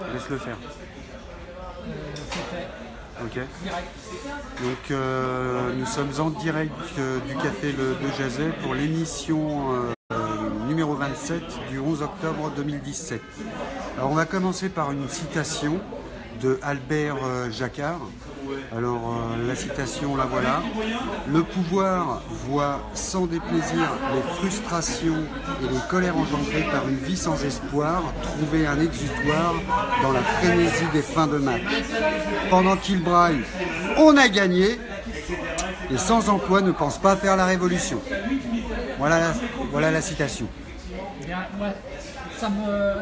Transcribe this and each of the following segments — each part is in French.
Laisse-le faire. Euh, fait. Ok. Direct. Donc euh, nous sommes en direct euh, du café Le de Jazet pour l'émission numéro 27 du 11 octobre 2017. Alors on va commencer par une citation de Albert euh, Jacquard. Alors euh, la citation la voilà. Le pouvoir voit sans déplaisir les frustrations et les colères engendrées par une vie sans espoir trouver un exutoire dans la frénésie des fins de match. Pendant qu'il braille, on a gagné. Les sans emploi ne pensent pas faire la révolution. Voilà voilà la citation.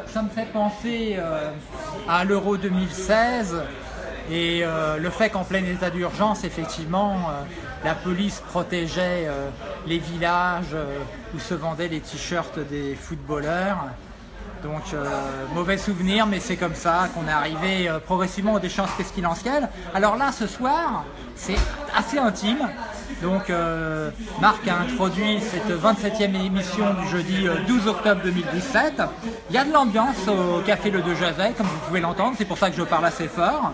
Ça, me, fait penser euh, à l'Euro 2016 et euh, le fait qu'en plein état d'urgence, effectivement, euh, la police protégeait les villages où se vendaient les t-shirts des footballeurs. Donc euh, mauvais souvenir, mais c'est comme ça qu'on est arrivé euh, progressivement aux déchéances pestilentielles. Alors là, ce soir, c'est assez intime. Donc euh, Marc a introduit cette 27e émission du jeudi euh, 12 octobre 2017. Il y a de l'ambiance au Café Le De Jazet, comme vous pouvez l'entendre, c'est pour ça que je parle assez fort.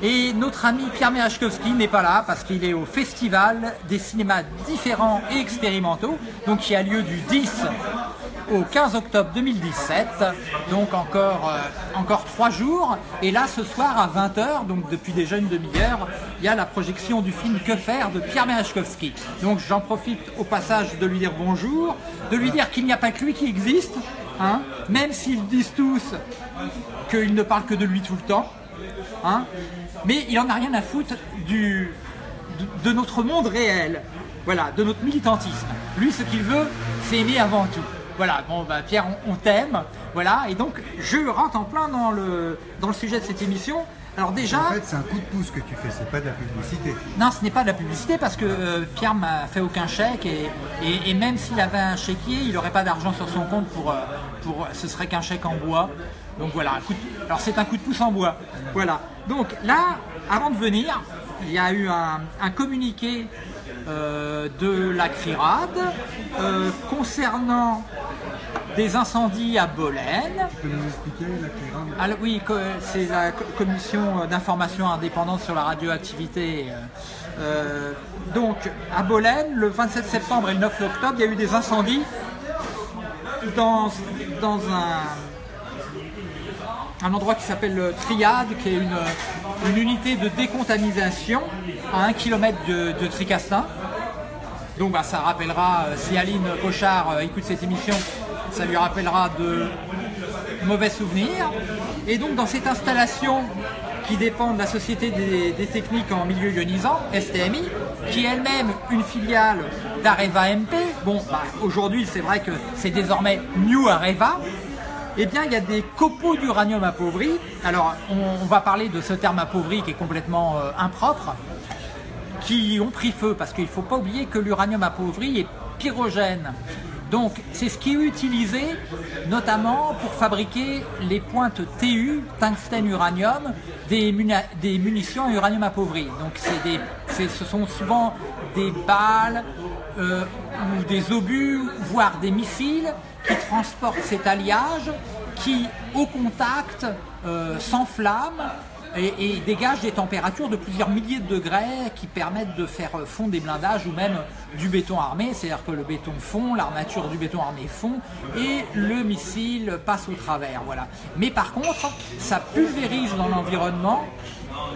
Et notre ami Pierre Merachkowski n'est pas là parce qu'il est au Festival des cinémas différents et expérimentaux, donc qui a lieu du 10 au 15 octobre 2017, donc encore, euh, encore trois jours. Et là, ce soir à 20h, donc depuis déjà une demi-heure, il y a la projection du film Que faire de Pierre Merachkowski. Donc j'en profite au passage de lui dire bonjour, de lui dire qu'il n'y a pas que lui qui existe, hein, même s'ils disent tous qu'il ne parle que de lui tout le temps. Hein, mais il en a rien à foutre du, de, de notre monde réel, voilà, de notre militantisme. Lui, ce qu'il veut, c'est aimer avant tout. Voilà, bon, bah, Pierre, on, on t'aime, voilà, et donc je rentre en plein dans le, dans le sujet de cette émission. Alors déjà, En fait, c'est un coup de pouce que tu fais, c'est pas de la publicité. non, ce n'est pas de la publicité parce que euh, Pierre m'a fait aucun chèque et, et- et même s'il avait un chéquier, il n'aurait pas d'argent sur son compte pour, euh, pour ce serait qu'un chèque en bois. Donc voilà, un coup de- alors c'est un coup de pouce en bois. Voilà. Donc là, avant de venir, il y a eu un, un communiqué euh, de la CRIRAD euh, concernant des incendies à Bolène. Tu peux nous expliquer la Clérin Alors, oui, c'est la co- commission d'information indépendante sur la radioactivité. euh, euh, donc, à Bolène, le 27 septembre et le 9 octobre, il y a eu des incendies dans, dans un, un endroit qui s'appelle le Triade, qui est une, unité de décontamination à 1 km de, Tricastin. Donc bah, ça rappellera, euh, si Aline Cochard euh, écoute cette émission, ça lui rappellera de mauvais souvenirs. Et donc dans cette installation qui dépend de la Société des, des techniques en milieu ionisant, STMI, qui est elle-même une filiale d'Areva MP, bon bah, aujourd'hui c'est vrai que c'est désormais New Areva, eh bien, il y a des copeaux d'uranium appauvri. Alors, on, va parler de ce terme appauvri qui est complètement euh, impropre qui ont pris feu, parce qu'il ne faut pas oublier que l'uranium appauvri est pyrogène. Donc c'est ce qui est utilisé notamment pour fabriquer les pointes TU, tungstène uranium, des, munitions à uranium appauvri. Donc ce sont souvent des balles euh, ou des obus, voire des missiles qui transportent cet alliage qui, au contact, euh, s'enflamme et, et dégage des températures de plusieurs milliers de degrés qui permettent de faire fondre des blindages ou même du béton armé, c'est-à-dire que le béton fond, l'armature du béton armé fond et le missile passe au travers. Voilà. Mais par contre, ça pulvérise dans l'environnement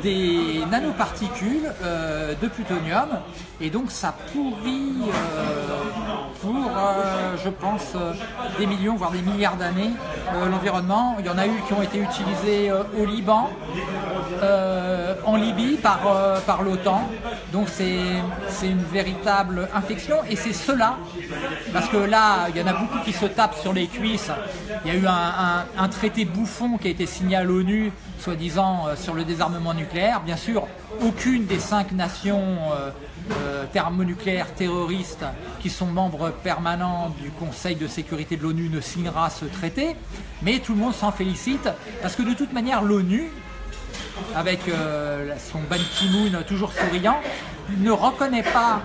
des nanoparticules euh, de plutonium et donc ça pourrit euh, pour, euh, je pense, des millions, voire des milliards d'années l'environnement. Il y en a eu qui ont été utilisés au Liban, en Libye par, l'OTAN. Donc c'est une véritable infection et c'est cela, parce que là, il y en a beaucoup qui se tapent sur les cuisses. Il y a eu un, un- un traité bouffon qui a été signé à l'ONU, soi-disant euh, sur le désarmement nucléaire. Bien sûr, aucune des cinq nations euh, euh, thermonucléaires terroristes qui sont membres permanents du Conseil de sécurité de l'ONU ne signera ce traité, mais tout le monde s'en félicite parce que de toute manière l'ONU, avec son Ban Ki-moon toujours souriant, ne reconnaît pas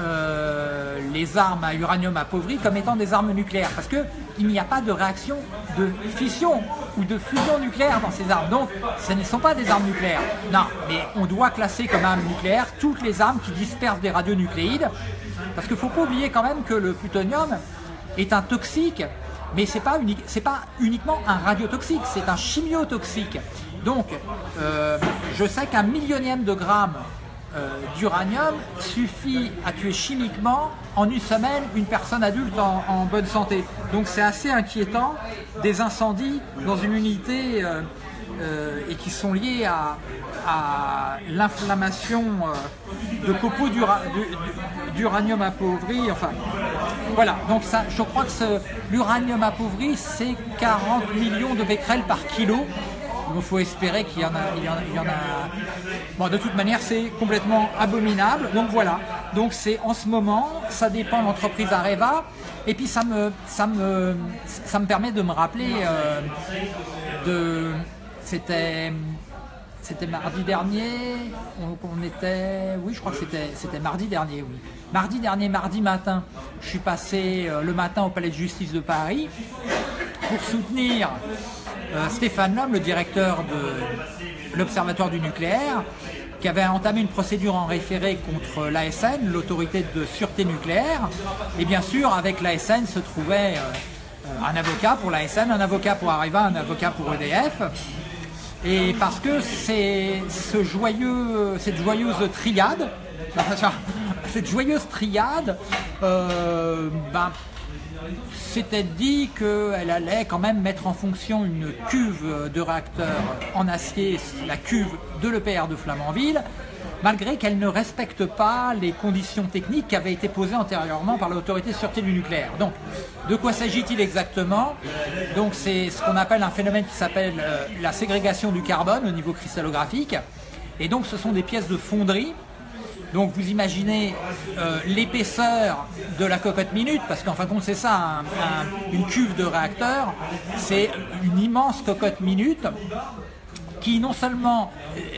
euh, les armes à uranium appauvri comme étant des armes nucléaires, parce qu'il n'y a pas de réaction de fission ou de fusion nucléaire dans ces armes. Donc, ce ne sont pas des armes nucléaires. Non, mais on doit classer comme armes nucléaires toutes les armes qui dispersent des radionucléides, parce qu'il ne faut pas oublier quand même que le plutonium est un toxique, mais ce n'est pas, uniquement un radiotoxique, c'est un chimiotoxique. Donc, euh, je sais qu'un millionième de gramme d'uranium suffit à tuer chimiquement en une semaine une personne adulte en, bonne santé. Donc c'est assez inquiétant des incendies dans une unité euh, et qui sont liés à, l'inflammation de copeaux d'uranium appauvri. Enfin, voilà, donc je crois que l'uranium appauvri, c'est 40 millions de becquerels par kilo. Il faut espérer qu'il y, en a. Bon, de toute manière, c'est complètement abominable. Donc voilà. Donc c'est en ce moment, ça dépend de l'entreprise Areva. Et puis ça me, ça me, permet de me rappeler euh, de. C'était. C'était mardi dernier, on, était, oui, je crois que c'était, c'était mardi dernier, oui. Mardi dernier, mardi matin, je suis passé euh, le matin au Palais de Justice de Paris pour soutenir euh, Stéphane Lhomme, le directeur de l'Observatoire du nucléaire, qui avait entamé une procédure en référé contre l'ASN, l'autorité de sûreté nucléaire. Et bien sûr, avec l'ASN se trouvait euh, un avocat pour l'ASN, un avocat pour Areva, un avocat pour EDF. Et parce que cette joyeuse triade, cette joyeuse triade, euh, ben, dit qu'elle allait quand même mettre en fonction une cuve de réacteur en acier, la cuve de l'EPR de Flamanville, malgré qu'elle ne respecte pas les conditions techniques qui avaient été posées antérieurement par l'autorité de sûreté du nucléaire. Donc, de quoi s'agit-il exactement? Donc, c'est ce qu'on appelle un phénomène qui s'appelle euh, la ségrégation du carbone au niveau cristallographique. Et donc, ce sont des pièces de fonderie donc vous imaginez euh, l'épaisseur de la cocotte minute, parce qu'en fin de compte c'est ça, une cuve de réacteur, c'est une immense cocotte minute qui non seulement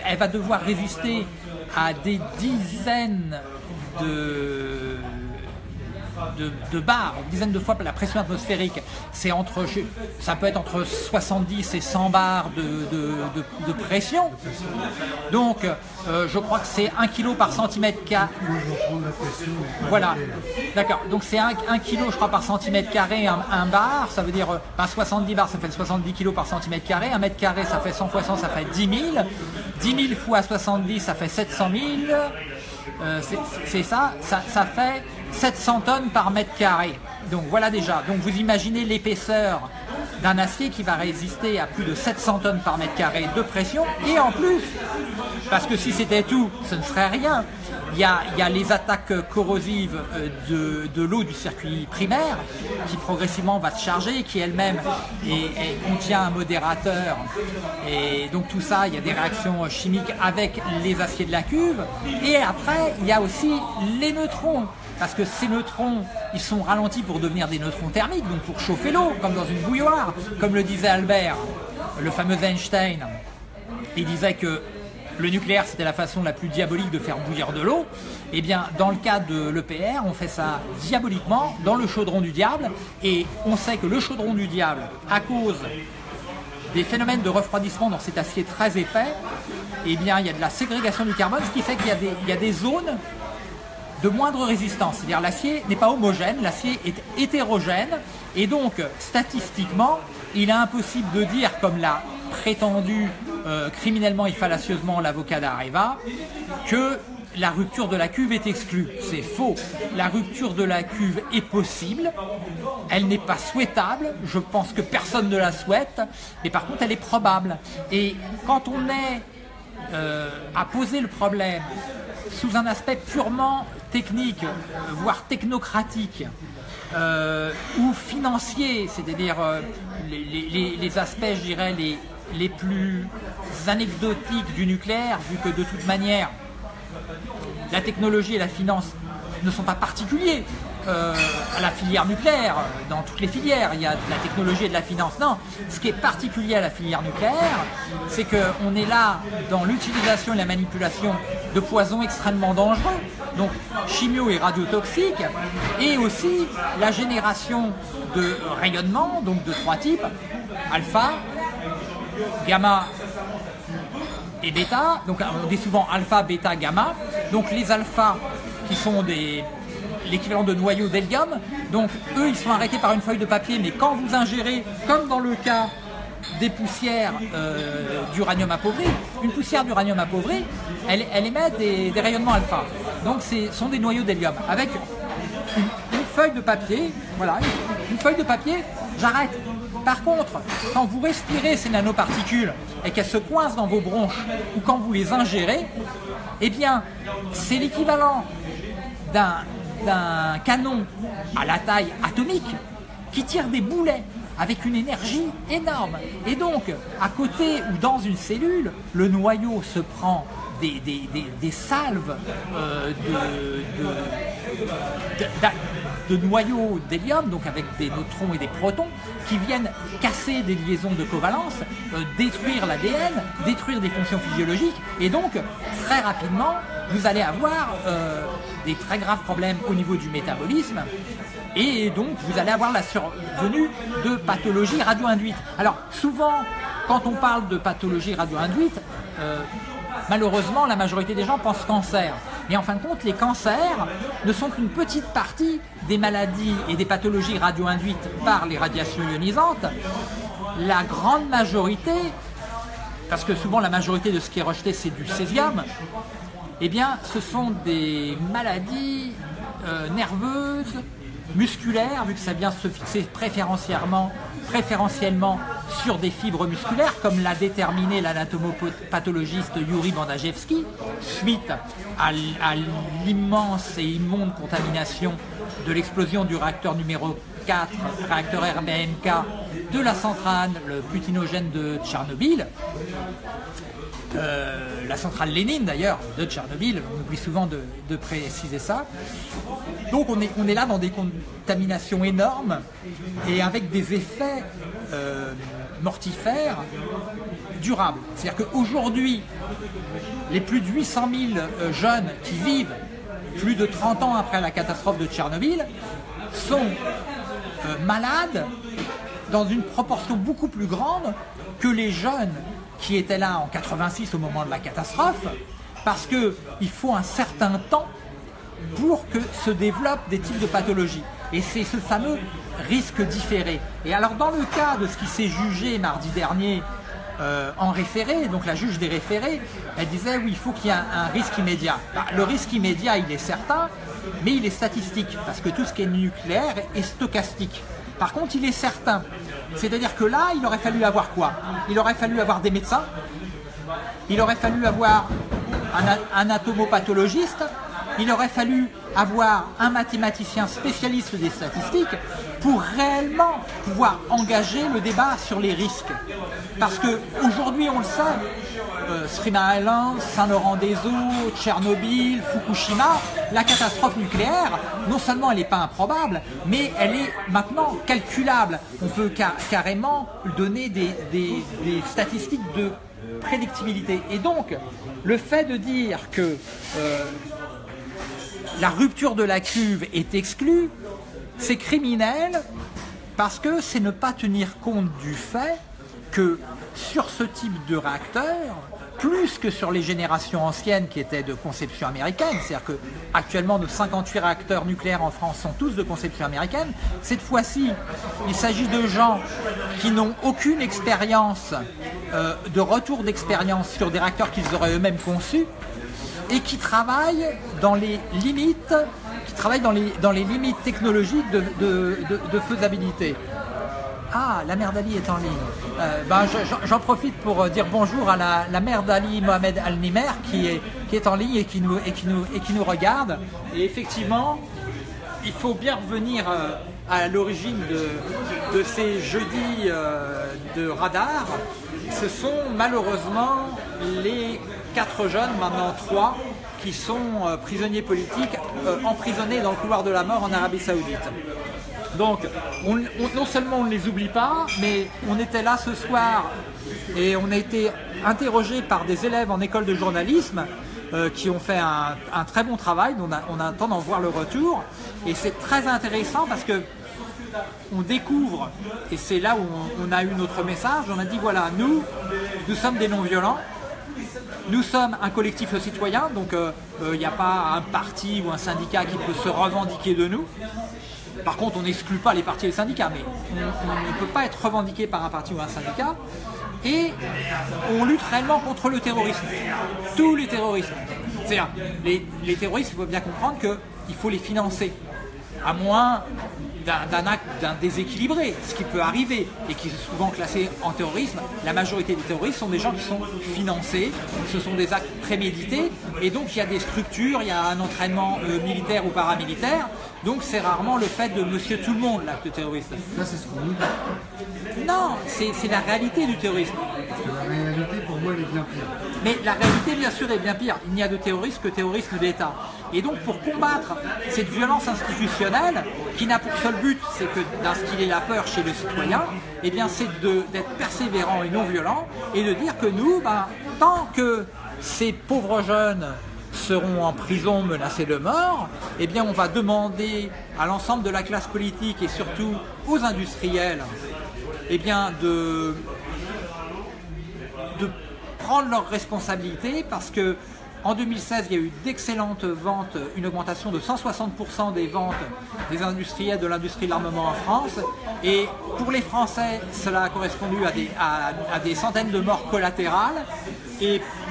elle va devoir résister à des dizaines de de, bar, une dizaine de fois la pression atmosphérique, c'est entre, ça peut être entre 70 et 100 bars de, pression. Donc, euh, je crois que c'est 1 kg par centimètre carré. Voilà, d'accord. Donc c'est 1, kg, je crois, par centimètre carré, un, bar, ça veut dire 70 euh, bars, ça fait 70 kg par centimètre carré. 1 mètre carré, ça fait 100 fois 100, ça fait 10 000. 10 000 fois 70, ça fait 700 000. Euh, c'est ça, ça fait 700 tonnes par mètre carré. Donc voilà déjà. Donc vous imaginez l'épaisseur d'un acier qui va résister à plus de 700 tonnes par mètre carré de pression. Et en plus, parce que si c'était tout, ce ne serait rien. Il y, a, les attaques corrosives euh, de, l'eau du circuit primaire qui progressivement va se charger, qui elle-même contient un modérateur. Et donc tout ça, il y a des réactions chimiques avec les aciers de la cuve. Et après, il y a aussi les neutrons parce que ces neutrons, ils sont ralentis pour devenir des neutrons thermiques, donc pour chauffer l'eau, comme dans une bouilloire, comme le disait Albert, le fameux Einstein. Il disait que le nucléaire c'était la façon la plus diabolique de faire bouillir de l'eau, eh bien dans le cas de l'EPR, on fait ça diaboliquement dans le chaudron du diable, et on sait que le chaudron du diable, à cause des phénomènes de refroidissement dans cet acier très épais, eh bien il y a de la ségrégation du carbone, ce qui fait qu'il y, y, a des zones de moindre résistance. C'est-à-dire l'acier n'est pas homogène, l'acier est hétérogène et donc statistiquement, il est impossible de dire, comme l'a prétendu euh, criminellement et fallacieusement l'avocat d'Areva, que la rupture de la cuve est exclue. C'est faux. La rupture de la cuve est possible. Elle n'est pas souhaitable. Je pense que personne ne la souhaite. Mais par contre, elle est probable. Et quand on est euh, à poser le problème sous un aspect purement technique, voire technocratique, euh, ou financier, c'est-à-dire euh, les, aspects, je dirais, les, les plus anecdotiques du nucléaire, vu que de toute manière, la technologie et la finance ne sont pas particuliers euh, à la filière nucléaire, dans toutes les filières, il y a de la technologie et de la finance. Non, ce qui est particulier à la filière nucléaire, c'est qu'on est là dans l'utilisation et la manipulation de poisons extrêmement dangereux, donc chimio et radiotoxiques, et aussi la génération de rayonnement, donc de trois types, alpha, gamma et bêta. Donc on dit souvent alpha, bêta, gamma. Donc les alphas qui sont des l'équivalent de noyaux d'hélium. Donc eux, ils sont arrêtés par une feuille de papier, mais quand vous ingérez, comme dans le cas des poussières euh, d'uranium appauvri, une poussière d'uranium appauvri, elle, émet des, rayonnements alpha. Donc ce sont des noyaux d'hélium avec une, feuille de papier, voilà, une feuille de papier, j'arrête. Par contre, quand vous respirez ces nanoparticules et qu'elles se coincent dans vos bronches ou quand vous les ingérez, eh bien, c'est l'équivalent d'un d'un canon à la taille atomique qui tire des boulets avec une énergie énorme. Et donc, à côté ou dans une cellule, le noyau se prend des, salves euh, de, de noyaux d'hélium, donc avec des neutrons et des protons, qui viennent casser des liaisons de covalence, euh, détruire l'ADN, détruire des fonctions physiologiques, et donc très rapidement, vous allez avoir euh, des très graves problèmes au niveau du métabolisme, et donc vous allez avoir la survenue de pathologies radio-induites. Alors souvent, quand on parle de pathologie radio-induite, euh, malheureusement la majorité des gens pensent cancer. Mais en fin de compte, les cancers ne sont qu'une petite partie des maladies et des pathologies radio-induites par les radiations ionisantes. La grande majorité, parce que souvent la majorité de ce qui est rejeté c'est du césium, eh bien, ce sont des maladies euh, nerveuses, musculaires, vu que ça vient se fixer préférentiellement, sur des fibres musculaires, comme l'a déterminé l'anatomopathologiste Yuri Bandajewski, suite à, à l'immense et immonde contamination de l'explosion du réacteur numéro 4, réacteur RBMK, de la centrale le putinogène de Tchernobyl, euh, la centrale Lénine d'ailleurs de Tchernobyl, on oublie souvent de, préciser ça. Donc on est, là dans des contaminations énormes et avec des effets euh, mortifères durables. C'est-à-dire qu'aujourd'hui, les plus de 800 000 euh, jeunes qui vivent plus de 30 ans après la catastrophe de Tchernobyl sont malades dans une proportion beaucoup plus grande que les jeunes qui étaient là en 86 au moment de la catastrophe, parce qu'il faut un certain temps pour que se développent des types de pathologies. Et c'est ce fameux risque différé. Et alors dans le cas de ce qui s'est jugé mardi dernier euh, en référé, donc la juge des référés, elle disait oui, il faut qu'il y ait un, un risque immédiat. Bah, le risque immédiat, il est certain, mais il est statistique, parce que tout ce qui est nucléaire est stochastique. Par contre, il est certain. C'est-à-dire que là, il aurait fallu avoir quoi? Il aurait fallu avoir des médecins, il aurait fallu avoir un anatomopathologiste, il aurait fallu avoir un mathématicien spécialiste des statistiques pour réellement pouvoir engager le débat sur les risques. Parce que aujourd'hui, on le sait, euh, Mile Island, Saint-Laurent-des-Eaux, Tchernobyl, Fukushima, la catastrophe nucléaire, non seulement elle n'est pas improbable, mais elle est maintenant calculable. On peut ca- carrément donner des statistiques de prédictibilité. Et donc, le fait de dire que euh, la rupture de la cuve est exclue, c'est criminel parce que c'est ne pas tenir compte du fait que sur ce type de réacteur, plus que sur les générations anciennes qui étaient de conception américaine, c'est-à-dire que actuellement nos 58 réacteurs nucléaires en France sont tous de conception américaine, cette fois-ci, il s'agit de gens qui n'ont aucune expérience euh, de retour d'expérience sur des réacteurs qu'ils auraient eux-mêmes conçus et qui travaillent dans les limites, qui travaillent dans les, dans les limites technologiques de, de- de- faisabilité. Ah, la mère d'Ali est en ligne. Euh, ben, je- j'en- profite pour euh, dire bonjour à la, la mère d'Ali, Mohamed Al-Nimer, qui est, qui est en ligne et qui, nous, et, qui nous, et qui nous regarde. Et effectivement, il faut bien revenir euh, à l'origine de, de ces jeudis de radar. Ce sont malheureusement les quatre jeunes, maintenant trois, qui sont euh, prisonniers politiques euh, emprisonnés dans le couloir de la mort en Arabie Saoudite. Donc, on- on- non seulement on ne les oublie pas, mais on était là ce soir et on a été interrogé par des élèves en école de journalisme euh, qui ont fait un, très bon travail. On, a, on d'en voir le retour. Et c'est très intéressant parce que on découvre, et c'est là où on, on a eu notre message, on a dit voilà, nous, nous sommes des non-violents, nous sommes un collectif citoyen, donc euh, il n'y a pas un parti ou un syndicat qui peut se revendiquer de nous. Par contre, on n'exclut pas les partis et les syndicats, mais on, ne peut pas être revendiqué par un parti ou un syndicat. Et on lutte réellement contre le terrorisme. Tous les terrorismes. C'est-à-dire, les, les terroristes, il faut bien comprendre qu'il faut les financer. À moins d'un acte d'un déséquilibré, ce qui peut arriver et qui est souvent classé en terrorisme. La majorité des terroristes sont des gens qui sont financés, ce sont des actes prémédités, et donc il y a des structures, il y a un entraînement euh, militaire ou paramilitaire, donc c'est rarement le fait de monsieur tout le monde, l'acte terroriste. Ça, c'est ce qu'on nous dit. Non, c'est la réalité du terrorisme. Parce que la réalité, pour moi, elle est bien pire. Mais la réalité, bien sûr, est bien pire. Il n'y a de terrorisme que terrorisme d'État. Et donc, pour combattre cette violence institutionnelle, qui n'a pour seul but, c'est que d'instiller la peur chez le citoyen, eh bien, c'est d'être persévérant et non violent, et de dire que nous, ben, tant que ces pauvres jeunes seront en prison menacés de mort, eh bien, on va demander à l'ensemble de la classe politique et surtout aux industriels, eh bien, de prendre leurs responsabilités parce que en 2016, il y a eu d'excellentes ventes, une augmentation de 160% des ventes des industriels de l'industrie de l'armement en France. Et pour les Français, cela a correspondu à des, centaines de morts collatérales.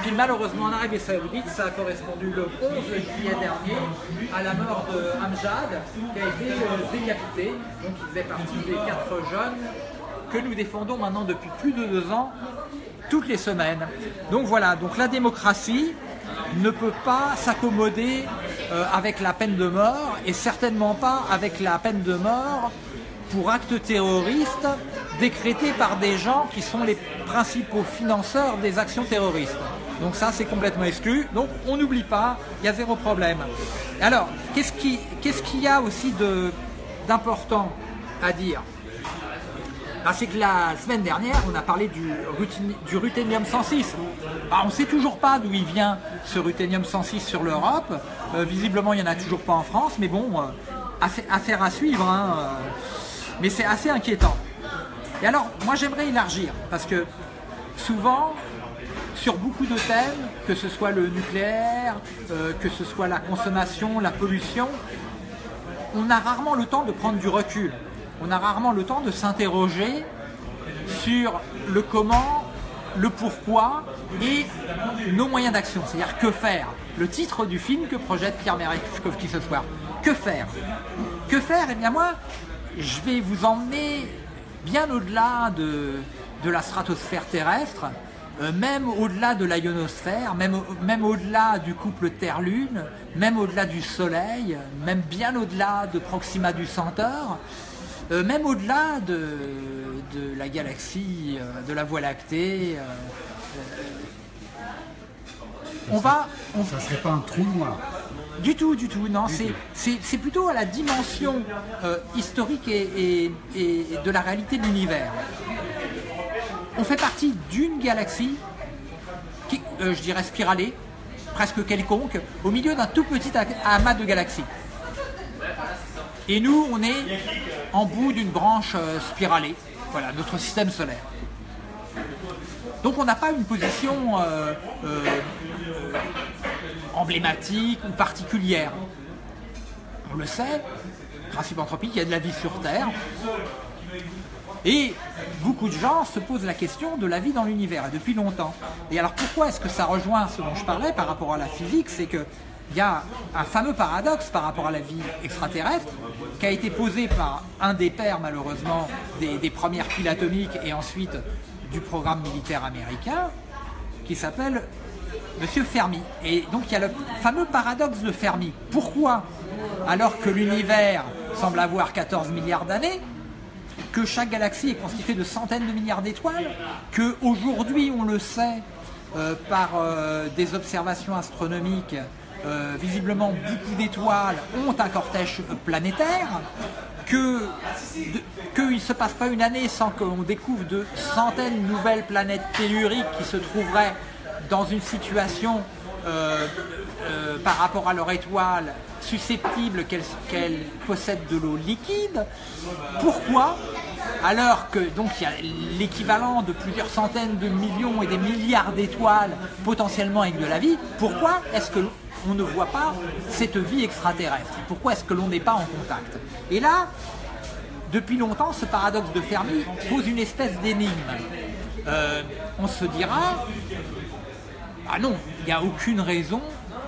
Puis malheureusement en Arabie Saoudite, ça a correspondu le 11 juillet dernier à la mort de Amjad, qui a été euh, décapité. Donc il faisait partie des quatre jeunes que nous défendons maintenant depuis plus de deux ans, toutes les semaines. Donc voilà, donc la démocratie ne peut pas s'accommoder euh, avec la peine de mort et certainement pas avec la peine de mort pour actes terroristes décrétés par des gens qui sont les principaux financeurs des actions terroristes. Donc ça, c'est complètement exclu. Donc on n'oublie pas, il y a zéro problème. Alors, qu'est-ce qui- qu'est-ce qu'il y a aussi d'important à dire? Ah, c'est que la semaine dernière, on a parlé du, du ruthénium 106. Ah, on ne sait toujours pas d'où il vient ce ruthénium 106 sur l'Europe. Euh, visiblement, il n'y en a toujours pas en France, mais bon, euh, affaire, affaire à suivre. hein, euh. mais c'est assez inquiétant. Et alors, moi, j'aimerais élargir, parce que souvent, sur beaucoup de thèmes, que ce soit le nucléaire, euh, que ce soit la consommation, la pollution, on a rarement le temps de prendre du recul. On a rarement le temps de s'interroger sur le comment, le pourquoi et nos moyens d'action. C'est-à-dire que faire. Le titre du film que projette Pierre Merechkovski ce soir. Que faire? Que faire? Eh bien moi, je vais vous emmener bien au-delà de, de la stratosphère terrestre, euh, même au-delà de la ionosphère, même, même au-delà du couple Terre-Lune, même au-delà du Soleil, même bien au-delà de Proxima du Centaure, euh, même au-delà de, de la galaxie, euh, de la Voie lactée. on va, on, Ça serait pas un trou noir. du tout, du tout, non. C'est, plutôt à la dimension euh, historique et, et- et de la réalité de l'univers. On fait partie d'une galaxie, euh, je dirais spiralée, presque quelconque, au milieu d'un tout petit amas de galaxies. Et nous, on est en bout d'une branche euh, spiralée, voilà, notre système solaire. Donc on n'a pas une position euh, emblématique ou particulière. On le sait, principe anthropique, il y a de la vie sur Terre. Et beaucoup de gens se posent la question de la vie dans l'univers, depuis longtemps. Et alors pourquoi est-ce que ça rejoint ce dont je parlais par rapport à la physique? C'est que il y a un fameux paradoxe par rapport à la vie extraterrestre qui a été posé par un des pères malheureusement des, des premières piles atomiques et ensuite du programme militaire américain qui s'appelle Monsieur Fermi. Et donc il y a le fameux paradoxe de Fermi. Pourquoi? Alors que l'univers semble avoir 14 milliards d'années, que chaque galaxie est constituée de centaines de milliards d'étoiles, que aujourd'hui on le sait euh, par euh, des observations astronomiques euh, visiblement beaucoup d'étoiles ont un cortège planétaire, qu'il ne se passe pas une année sans qu'on découvre de centaines de nouvelles planètes telluriques qui se trouveraient dans une situation euh, par rapport à leur étoile susceptible qu'elle possède de l'eau liquide. Pourquoi? Alors que donc il y a l'équivalent de plusieurs centaines de millions et des milliards d'étoiles potentiellement avec de la vie, pourquoi est-ce que on ne voit pas cette vie extraterrestre? Pourquoi est-ce que l'on n'est pas en contact? Et là, depuis longtemps, ce paradoxe de Fermi pose une espèce d'énigme. Euh, on se dira, ah non, il n'y a aucune raison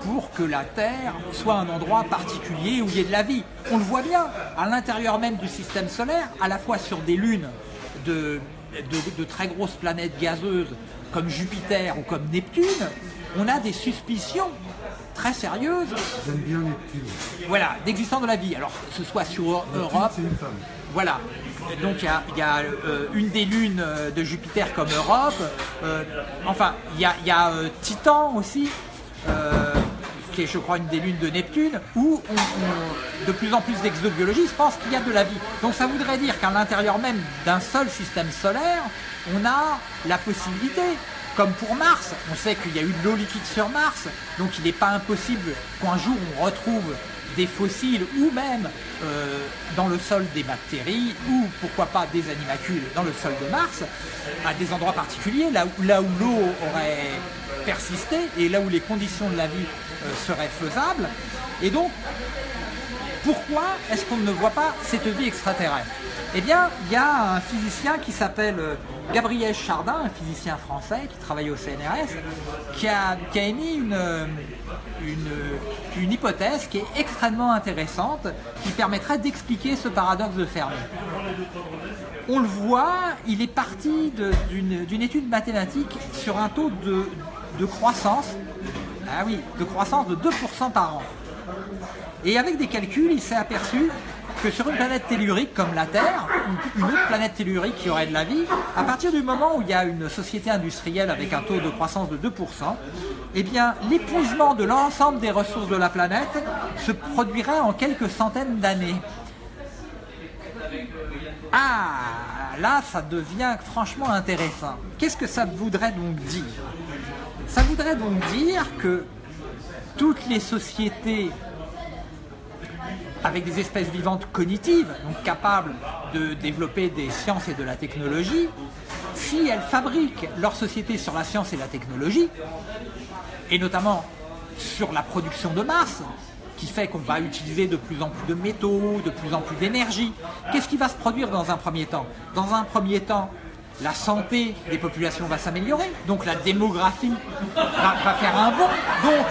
pour que la Terre soit un endroit particulier où il y ait de la vie. On le voit bien, à l'intérieur même du système solaire, à la fois sur des lunes de, de, très grosses planètes gazeuses comme Jupiter ou comme Neptune, on a des suspicions très sérieuses. J'aime bien Neptune. Voilà, d'existence de la vie. Alors, que ce soit sur Europe. Une femme. Voilà. Donc il y a, euh, une des lunes euh, de Jupiter comme Europe. Euh, enfin, il y a, Titan aussi qui est je crois une des lunes de Neptune, où de plus en plus d'exobiologistes pensent qu'il y a de la vie. Donc ça voudrait dire qu'à l'intérieur même d'un seul système solaire, on a la possibilité, comme pour Mars, on sait qu'il y a eu de l'eau liquide sur Mars, donc il n'est pas impossible qu'un jour on retrouve des fossiles ou même euh, dans le sol des bactéries ou pourquoi pas des animacules dans le sol de Mars à des endroits particuliers là où là où l'eau aurait persisté et là où les conditions de la vie euh, seraient faisables et donc pourquoi est-ce qu'on ne voit pas cette vie extraterrestre? Eh bien, il y a un physicien qui s'appelle euh, Gabriel Chardin, un physicien français qui travaille au CNRS, qui a, émis une, une, hypothèse qui est extrêmement intéressante, qui permettrait d'expliquer ce paradoxe de Fermi. On le voit, il est parti d'une étude mathématique sur un taux de croissance, ah oui, de croissance de 2% par an. Et avec des calculs, il s'est aperçu que sur une planète tellurique comme la Terre, une autre planète tellurique qui aurait de la vie, à partir du moment où il y a une société industrielle avec un taux de croissance de 2%, eh bien l'épuisement de l'ensemble des ressources de la planète se produirait en quelques centaines d'années. Ah, là ça devient franchement intéressant. Qu'est-ce que ça voudrait donc dire? Ça voudrait donc dire que toutes les sociétés avec des espèces vivantes cognitives, donc capables de développer des sciences et de la technologie, si elles fabriquent leur société sur la science et la technologie, et notamment sur la production de masse, qui fait qu'on va utiliser de plus en plus de métaux, de plus en plus d'énergie, qu'est-ce qui va se produire dans un premier temps? Dans un premier temps, la santé des populations va s'améliorer, donc la démographie va, faire un bond, donc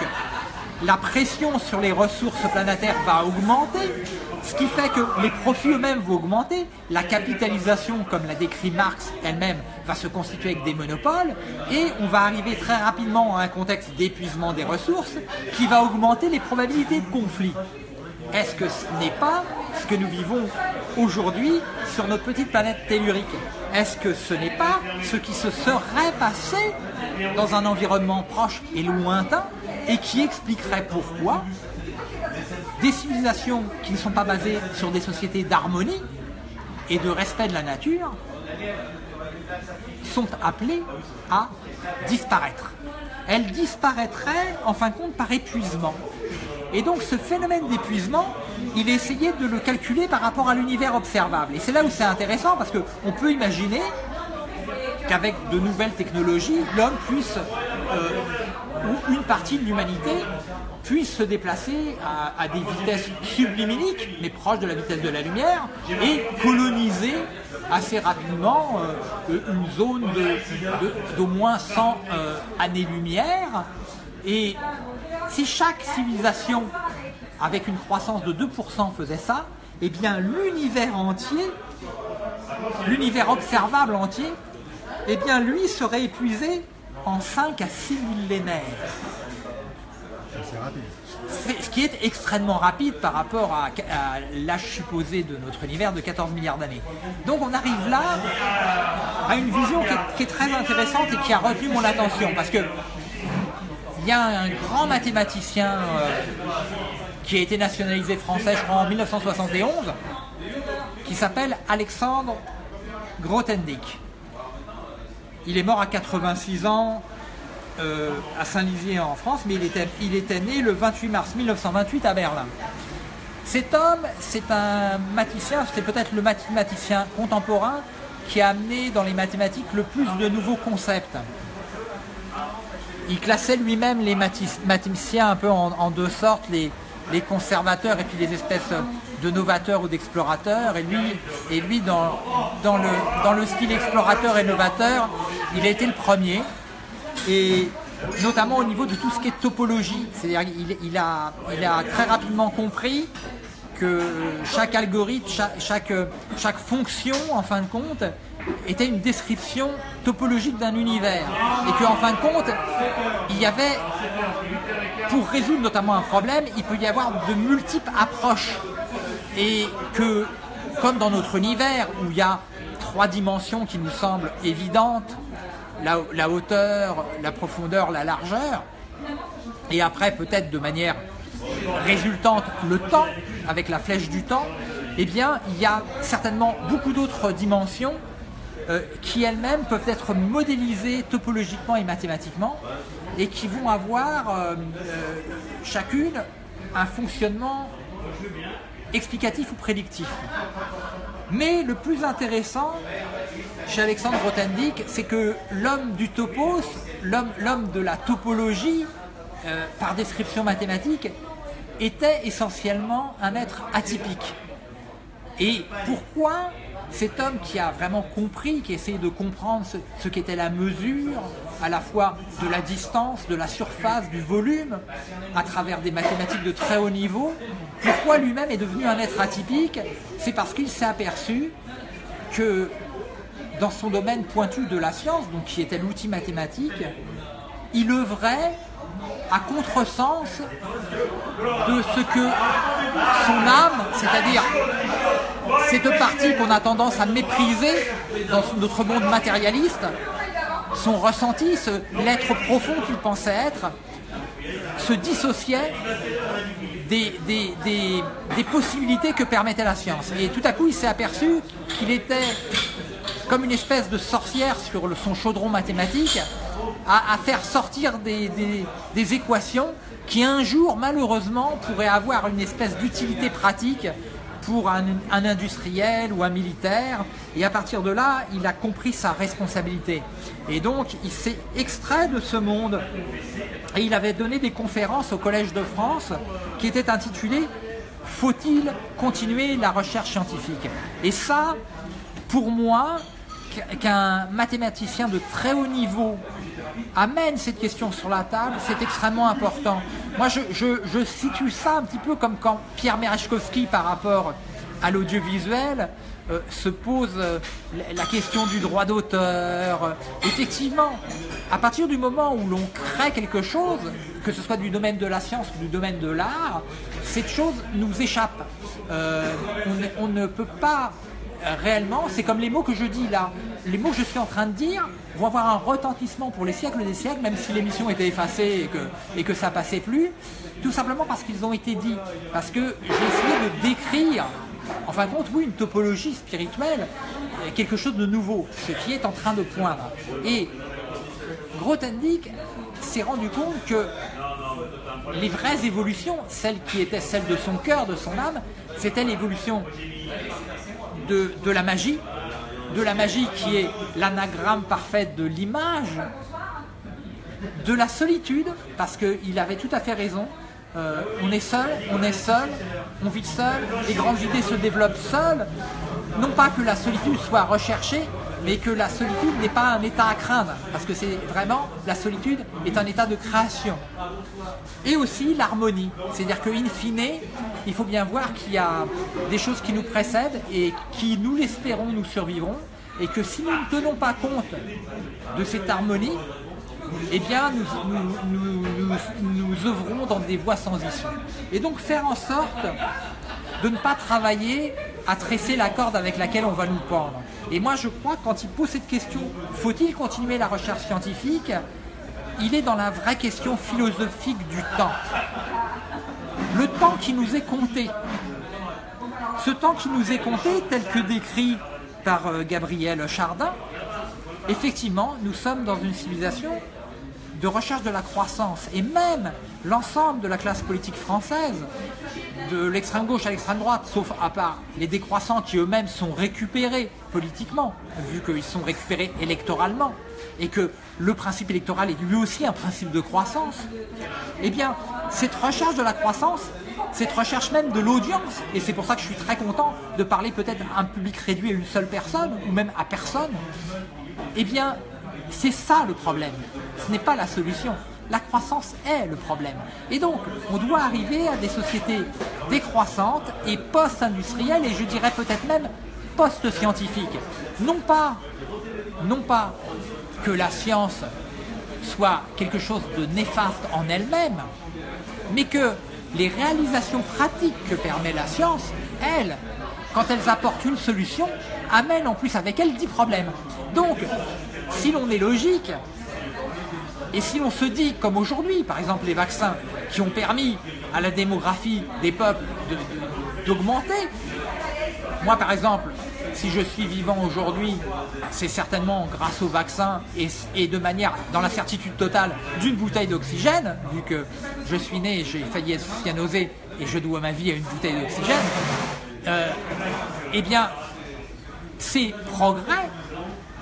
la pression sur les ressources planétaires va augmenter, ce qui fait que les profits eux-mêmes vont augmenter, la capitalisation, comme l'a décrit Marx elle-même, va se constituer avec des monopoles, et on va arriver très rapidement à un contexte d'épuisement des ressources qui va augmenter les probabilités de conflit. Est-ce que ce n'est pas ce que nous vivons aujourd'hui sur notre petite planète tellurique? Est-ce que ce n'est pas ce qui se serait passé dans un environnement proche et lointain et qui expliquerait pourquoi des civilisations qui ne sont pas basées sur des sociétés d'harmonie et de respect de la nature sont appelées à disparaître? Elles disparaîtraient en fin de compte par épuisement. Et donc ce phénomène d'épuisement, il essayé de le calculer par rapport à l'univers observable. Et c'est là où c'est intéressant parce qu'on peut imaginer qu'avec de nouvelles technologies, l'homme puisse, euh, ou une partie de l'humanité, puisse se déplacer à, des vitesses sublimiques, mais proches de la vitesse de la lumière, et coloniser assez rapidement euh, une zone d'au moins 100 euh, années-lumière. Et si chaque civilisation, avec une croissance de 2%, faisait ça, eh bien l'univers entier, l'univers observable entier, eh bien lui serait épuisé en 5 à 6 millénaires. C'est. Ce qui est extrêmement rapide par rapport à, l'âge supposé de notre univers de 14 milliards d'années. Donc on arrive là à une vision qui est, très intéressante et qui a retenu mon attention parce que il y a un grand mathématicien euh, qui a été nationalisé français, je crois, en 1971, qui s'appelle Alexandre Grothendieck. Il est mort à 86 ans euh, à Saint-Lizier en France, mais il était, il était né le 28 mars 1928 à Berlin. Cet homme, c'est un mathématicien, c'est peut-être le mathématicien contemporain qui a amené dans les mathématiques le plus de nouveaux concepts. Il classait lui-même les mathématiciens un peu en, deux sortes, les, conservateurs et puis les espèces de novateurs ou d'explorateurs. Et lui, et lui dans, le, style explorateur et novateur, il a été le premier. Et notamment au niveau de tout ce qui est topologie. C'est-à-dire il a, très rapidement compris que chaque algorithme, chaque, fonction, en fin de compte, était une description topologique d'un univers. Et qu'en fin de compte, il y avait, pour résoudre notamment un problème, il peut y avoir de multiples approches. Et que, comme dans notre univers, où il y a trois dimensions qui nous semblent évidentes, la hauteur, la profondeur, la largeur, et après peut-être de manière résultante le temps, avec la flèche du temps, eh bien, il y a certainement beaucoup d'autres dimensions euh, qui elles-mêmes peuvent être modélisées topologiquement et mathématiquement et qui vont avoir euh, euh, chacune un fonctionnement explicatif ou prédictif. Mais le plus intéressant chez Alexandre Grothendieck, c'est que l'homme du topos, l'homme de la topologie, par description mathématique, était essentiellement un être atypique. Et pourquoi cet homme qui a vraiment compris, qui essayait de comprendre ce, qu'était la mesure, à la fois de la distance, de la surface, du volume, à travers des mathématiques de très haut niveau, pourquoi lui-même est devenu un être atypique C'est parce qu'il s'est aperçu que dans son domaine pointu de la science, donc qui était l'outil mathématique, il œuvrait à contresens de ce que son âme, c'est-à-dire cette partie qu'on a tendance à mépriser dans notre monde matérialiste, son ressenti, l'être profond qu'il pensait être, se dissociait des, des, possibilités que permettait la science. Et tout à coup, il s'est aperçu qu'il était comme une espèce de sorcière sur son chaudron mathématique, à, faire sortir des, équations qui un jour, malheureusement, pourraient avoir une espèce d'utilité pratique pour un, industriel ou un militaire. Et à partir de là, il a compris sa responsabilité. Et donc, il s'est extrait de ce monde. Et il avait donné des conférences au Collège de France qui étaient intitulées Faut-il continuer la recherche scientifique? Et ça, pour moi, qu'un mathématicien de très haut niveau amène cette question sur la table, c'est extrêmement important. Moi, je, situe ça un petit peu comme quand Pierre Merechkowski, par rapport à l'audiovisuel, euh, se pose euh, la question du droit d'auteur. Effectivement, à partir du moment où l'on crée quelque chose, que ce soit du domaine de la science ou du domaine de l'art, cette chose nous échappe. Euh, on, ne peut pas réellement, c'est comme les mots que je dis là. Les mots que je suis en train de dire vont avoir un retentissement pour les siècles des siècles, même si l'émission était effacée et que, et que ça passait plus, tout simplement parce qu'ils ont été dits. Parce que j'ai essayé de décrire, en fin de compte, oui, une topologie spirituelle, quelque chose de nouveau, ce qui est en train de poindre. Et Grothendieck s'est rendu compte que les vraies évolutions, celles qui étaient celles de son cœur, de son âme, c'était l'évolution de, la magie, de la magie qui est l'anagramme parfait de l'image, de la solitude, parce qu'il avait tout à fait raison. Euh, on est seul, on est seul, on vit seul, les grandes idées se développent seules. Non pas que la solitude soit recherchée, mais que la solitude n'est pas un état à craindre, parce que c'est vraiment, la solitude est un état de création. Et aussi l'harmonie, c'est-à-dire qu'in fine, il faut bien voir qu'il y a des choses qui nous précèdent et qui, nous l'espérons, nous survivront, et que si nous ne tenons pas compte de cette harmonie, eh bien, nous, nous, œuvrons dans des voies sans issue. Et donc faire en sorte de ne pas travailler à tresser la corde avec laquelle on va nous pendre. Et moi, je crois que quand il pose cette question, faut-il continuer la recherche scientifique? Il est dans la vraie question philosophique du temps. Le temps qui nous est compté. Ce temps qui nous est compté, tel que décrit par euh, Gabriel Chardin, effectivement, nous sommes dans une civilisation de recherche de la croissance. Et même l'ensemble de la classe politique française, de l'extrême gauche à l'extrême droite, sauf à part les décroissants qui eux-mêmes sont récupérés politiquement, vu qu'ils sont récupérés électoralement, et que le principe électoral est lui aussi un principe de croissance, eh bien, cette recherche de la croissance, cette recherche même de l'audience, et c'est pour ça que je suis très content de parler peut-être à un public réduit à une seule personne, ou même à personne, eh bien, c'est ça le problème. Ce n'est pas la solution. La croissance est le problème. Et donc, on doit arriver à des sociétés décroissantes et post-industrielles, et je dirais peut-être même post-scientifiques. Non pas, non pas que la science soit quelque chose de néfaste en elle-même, mais que les réalisations pratiques que permet la science, elles, quand elles apportent une solution, amènent en plus avec elles dix problèmes. Donc, si l'on est logique, et si l'on se dit, comme aujourd'hui, par exemple les vaccins qui ont permis à la démographie des peuples d'augmenter, moi par exemple, si je suis vivant aujourd'hui, c'est certainement grâce aux vaccins et, de manière, dans la certitude totale, d'une bouteille d'oxygène, vu que je suis né, j'ai failli être cyanosé et je dois ma vie à une bouteille d'oxygène, euh, eh bien, ces progrès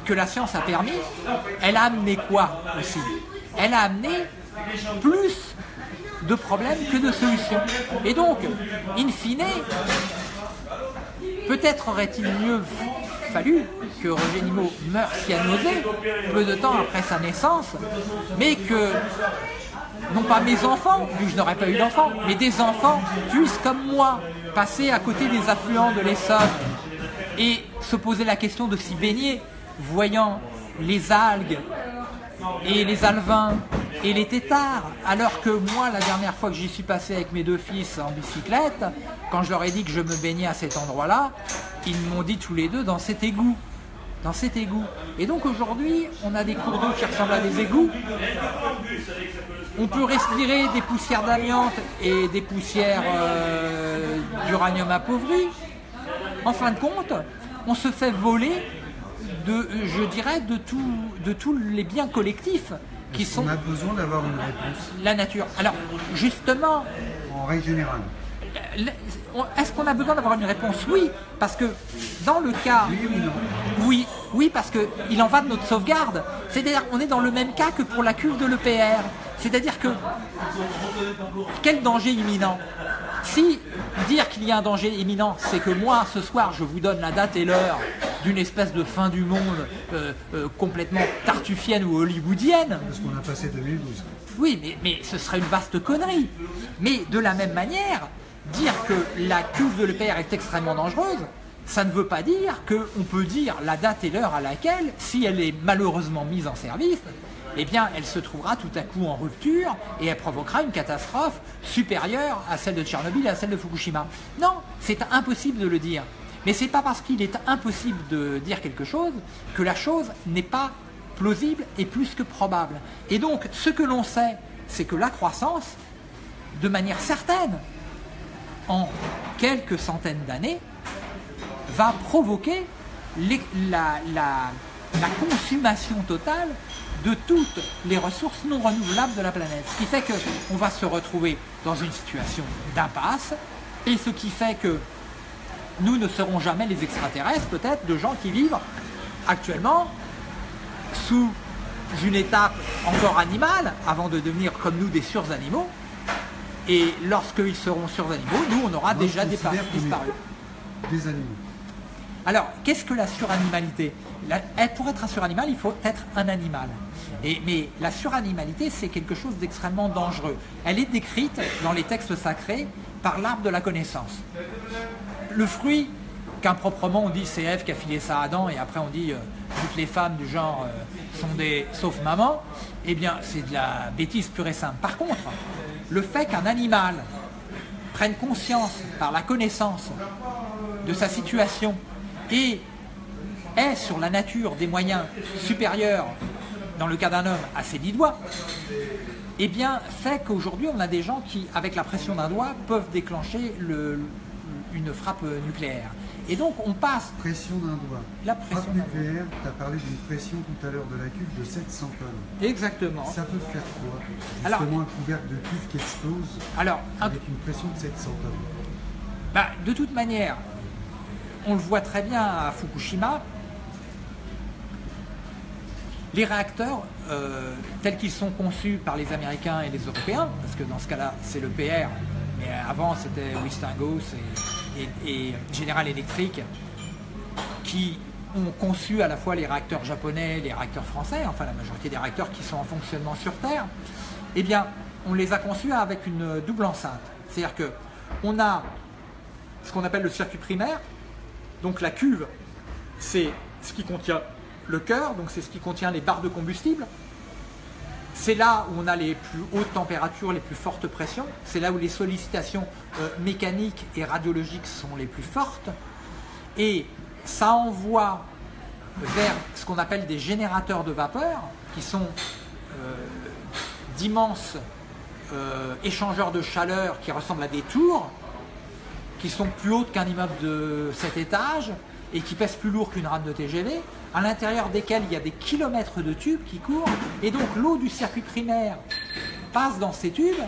que la science a permis, elle a amené quoi aussi? Elle a amené plus de problèmes que de solutions. Et donc, in fine, peut-être aurait-il mieux fallu que Roger Nimot meure cyanosé peu de temps après sa naissance, mais que non pas mes enfants, vu que je n'aurais pas eu d'enfants, mais des enfants puissent, comme moi, passer à côté des affluents de l'Essonne. Et se poser la question de s'y baigner, voyant les algues et les alevins et les têtards, alors que moi, la dernière fois que j'y suis passé avec mes deux fils en bicyclette, quand je leur ai dit que je me baignais à cet endroit-là, ils m'ont dit tous les deux dans cet égout. Dans cet égout. Et donc aujourd'hui, on a des cours d'eau qui ressemblent à des égouts. On peut respirer des poussières d'amiante et des poussières euh, d'uranium appauvri. En fin de compte, on se fait voler je dirais, de tous les biens collectifs qui sont... On a besoin d'avoir une réponse. La nature. Alors, justement... En règle générale. Est-ce qu'on a besoin d'avoir une réponse? Oui, parce que dans le cas... Oui ou non? Oui, oui parce qu'il en va de notre sauvegarde. C'est-à-dire on est dans le même cas que pour la cuve de l'EPR. C'est-à-dire que quel danger imminent? Si dire qu'il y a un danger imminent, c'est que moi, ce soir, je vous donne la date et l'heure d'une espèce de fin du monde euh, euh, complètement tartufienne ou hollywoodienne. Parce qu'on a passé 2012. Oui, mais, mais ce serait une vaste connerie. Mais de la même manière, dire que la cuve de l'EPR est extrêmement dangereuse, ça ne veut pas dire qu'on peut dire la date et l'heure à laquelle, si elle est malheureusement mise en service, eh bien, elle se trouvera tout à coup en rupture et elle provoquera une catastrophe supérieure à celle de Tchernobyl et à celle de Fukushima. Non, c'est impossible de le dire. Mais c'est pas parce qu'il est impossible de dire quelque chose que la chose n'est pas plausible et plus que probable. Et donc, ce que l'on sait, c'est que la croissance, de manière certaine, en quelques centaines d'années, va provoquer la, la consommation totale de toutes les ressources non renouvelables de la planète. Ce qui fait qu'on va se retrouver dans une situation d'impasse, et ce qui fait que nous ne serons jamais les extraterrestres, peut-être, de gens qui vivent actuellement sous une étape encore animale, avant de devenir comme nous des suranimaux. Et lorsqu'ils seront suranimaux, nous, on aura déjà disparu. Des animaux. Alors, qu'est-ce que la suranimalité? Pour être un suranimal, il faut être un animal. Et, mais la suranimalité, c'est quelque chose d'extrêmement dangereux. Elle est décrite dans les textes sacrés par l'arbre de la connaissance le fruit, qu'improprement on dit c'est Ève qui a filé ça à Adam et après on dit euh, toutes les femmes du genre euh, sont des sauf maman, eh bien c'est de la bêtise pure et simple. Par contre, le fait qu'un animal prenne conscience par la connaissance de sa situation et ait sur la nature des moyens supérieurs dans le cas d'un homme, à ses dix doigts, eh bien, fait qu'aujourd'hui, on a des gens qui, avec la pression d'un doigt, peuvent déclencher le- une frappe nucléaire. Et donc, on passe Pression d'un doigt. la pression Frappe nucléaire, tu as parlé d'une pression tout à l'heure de la cuve de 700 tonnes. Exactement. Ça peut faire quoi Alors- Justement un couvercle de cuve qui explose Alors, un- avec une pression de 700 tonnes? Bah, de toute manière, on le voit très bien à Fukushima, les réacteurs, euh, tels qu'ils sont conçus par les Américains et les Européens, parce que dans ce cas-là, c'est le PR, mais avant c'était Westinghouse et, et- General Electric, qui ont conçu à la fois les réacteurs japonais, les réacteurs français, enfin la majorité des réacteurs qui sont en fonctionnement sur Terre, eh bien, on les a conçus avec une double enceinte. C'est-à-dire que on a ce qu'on appelle le circuit primaire. Donc la cuve, c'est ce qui contient le cœur, donc c'est ce qui contient les barres de combustible. C'est là où on a les plus hautes températures, les plus fortes pressions. C'est là où les sollicitations euh, mécaniques et radiologiques sont les plus fortes. Et ça envoie vers ce qu'on appelle des générateurs de vapeur, qui sont euh, d'immenses euh, échangeurs de chaleur qui ressemblent à des tours, qui sont plus hautes qu'un immeuble de 7 étages et qui pèsent plus lourd qu'une rame de TGV, à l'intérieur desquels il y a des kilomètres de tubes qui courent, et donc l'eau du circuit primaire passe dans ces tubes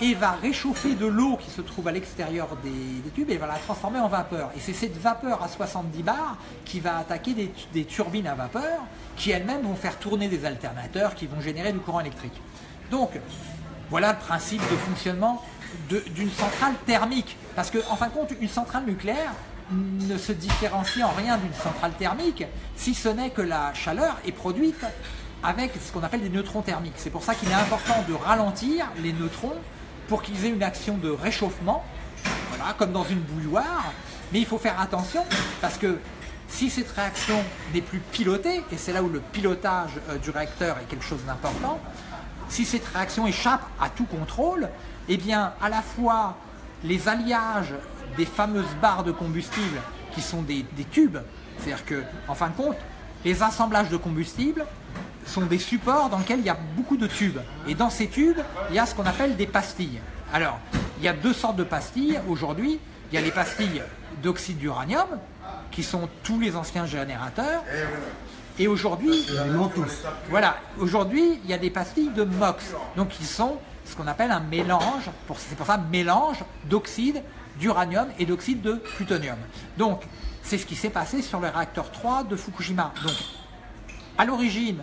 et va réchauffer de l'eau qui se trouve à l'extérieur des, tubes et va la transformer en vapeur. Et c'est cette vapeur à 70 bars qui va attaquer des, turbines à vapeur qui elles-mêmes vont faire tourner des alternateurs qui vont générer du courant électrique. Donc, voilà le principe de fonctionnement d'une centrale thermique. Parce que, en fin de compte, une centrale nucléaire ne se différencie en rien d'une centrale thermique, si ce n'est que la chaleur est produite avec ce qu'on appelle des neutrons thermiques. C'est pour ça qu'il est important de ralentir les neutrons pour qu'ils aient une action de réchauffement, voilà, comme dans une bouilloire. Mais il faut faire attention parce que si cette réaction n'est plus pilotée, et c'est là où le pilotage euh, du réacteur est quelque chose d'important, si cette réaction échappe à tout contrôle, eh bien, à la fois les alliages des fameuses barres de combustible qui sont des, des tubes, c'est-à-dire que, en fin de compte, les assemblages de combustible sont des supports dans lesquels il y a beaucoup de tubes. Et dans ces tubes, il y a ce qu'on appelle des pastilles. Alors, il y a deux sortes de pastilles aujourd'hui. Il y a les pastilles d'oxyde d'uranium, qui sont tous les anciens générateurs. Et aujourd'hui, voilà, aujourd'hui, il y a des pastilles de MOX, donc qui sont ce qu'on appelle un mélange, c'est pour ça mélange d'oxyde d'uranium et d'oxyde de plutonium. Donc, c'est ce qui s'est passé sur le réacteur 3 de Fukushima. Donc, à l'origine,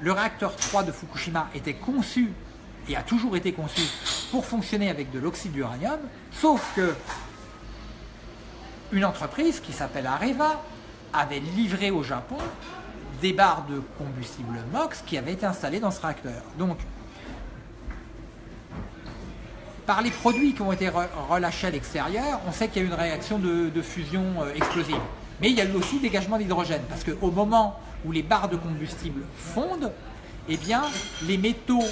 le réacteur 3 de Fukushima était conçu et a toujours été conçu pour fonctionner avec de l'oxyde d'uranium, sauf que une entreprise qui s'appelle Areva avait livré au Japon des barres de combustible MOX qui avaient été installées dans ce réacteur. Par les produits qui ont été re- relâchés à l'extérieur, on sait qu'il y a une réaction de, fusion euh, explosive. Mais il y a aussi dégagement d'hydrogène, parce qu'au moment où les barres de combustible fondent, eh bien, les métaux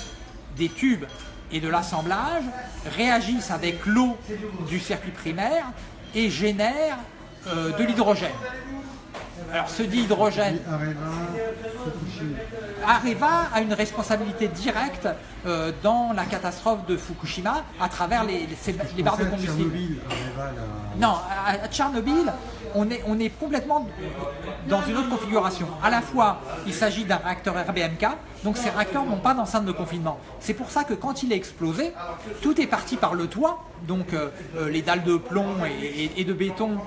des tubes et de l'assemblage réagissent avec l'eau du circuit primaire et génèrent euh, de l'hydrogène. Alors, ce dit hydrogène, Areva, a une responsabilité directe euh, dans la catastrophe de Fukushima à travers les, les- ces- les barres de combustible. Non, à, à Tchernobyl, on est, on est complètement dans une autre configuration. À la fois, il s'agit d'un réacteur RBMK, donc ces réacteurs n'ont pas d'enceinte de confinement. C'est pour ça que quand il a explosé, tout est parti par le toit, donc euh, euh, les dalles de plomb et, et- et de béton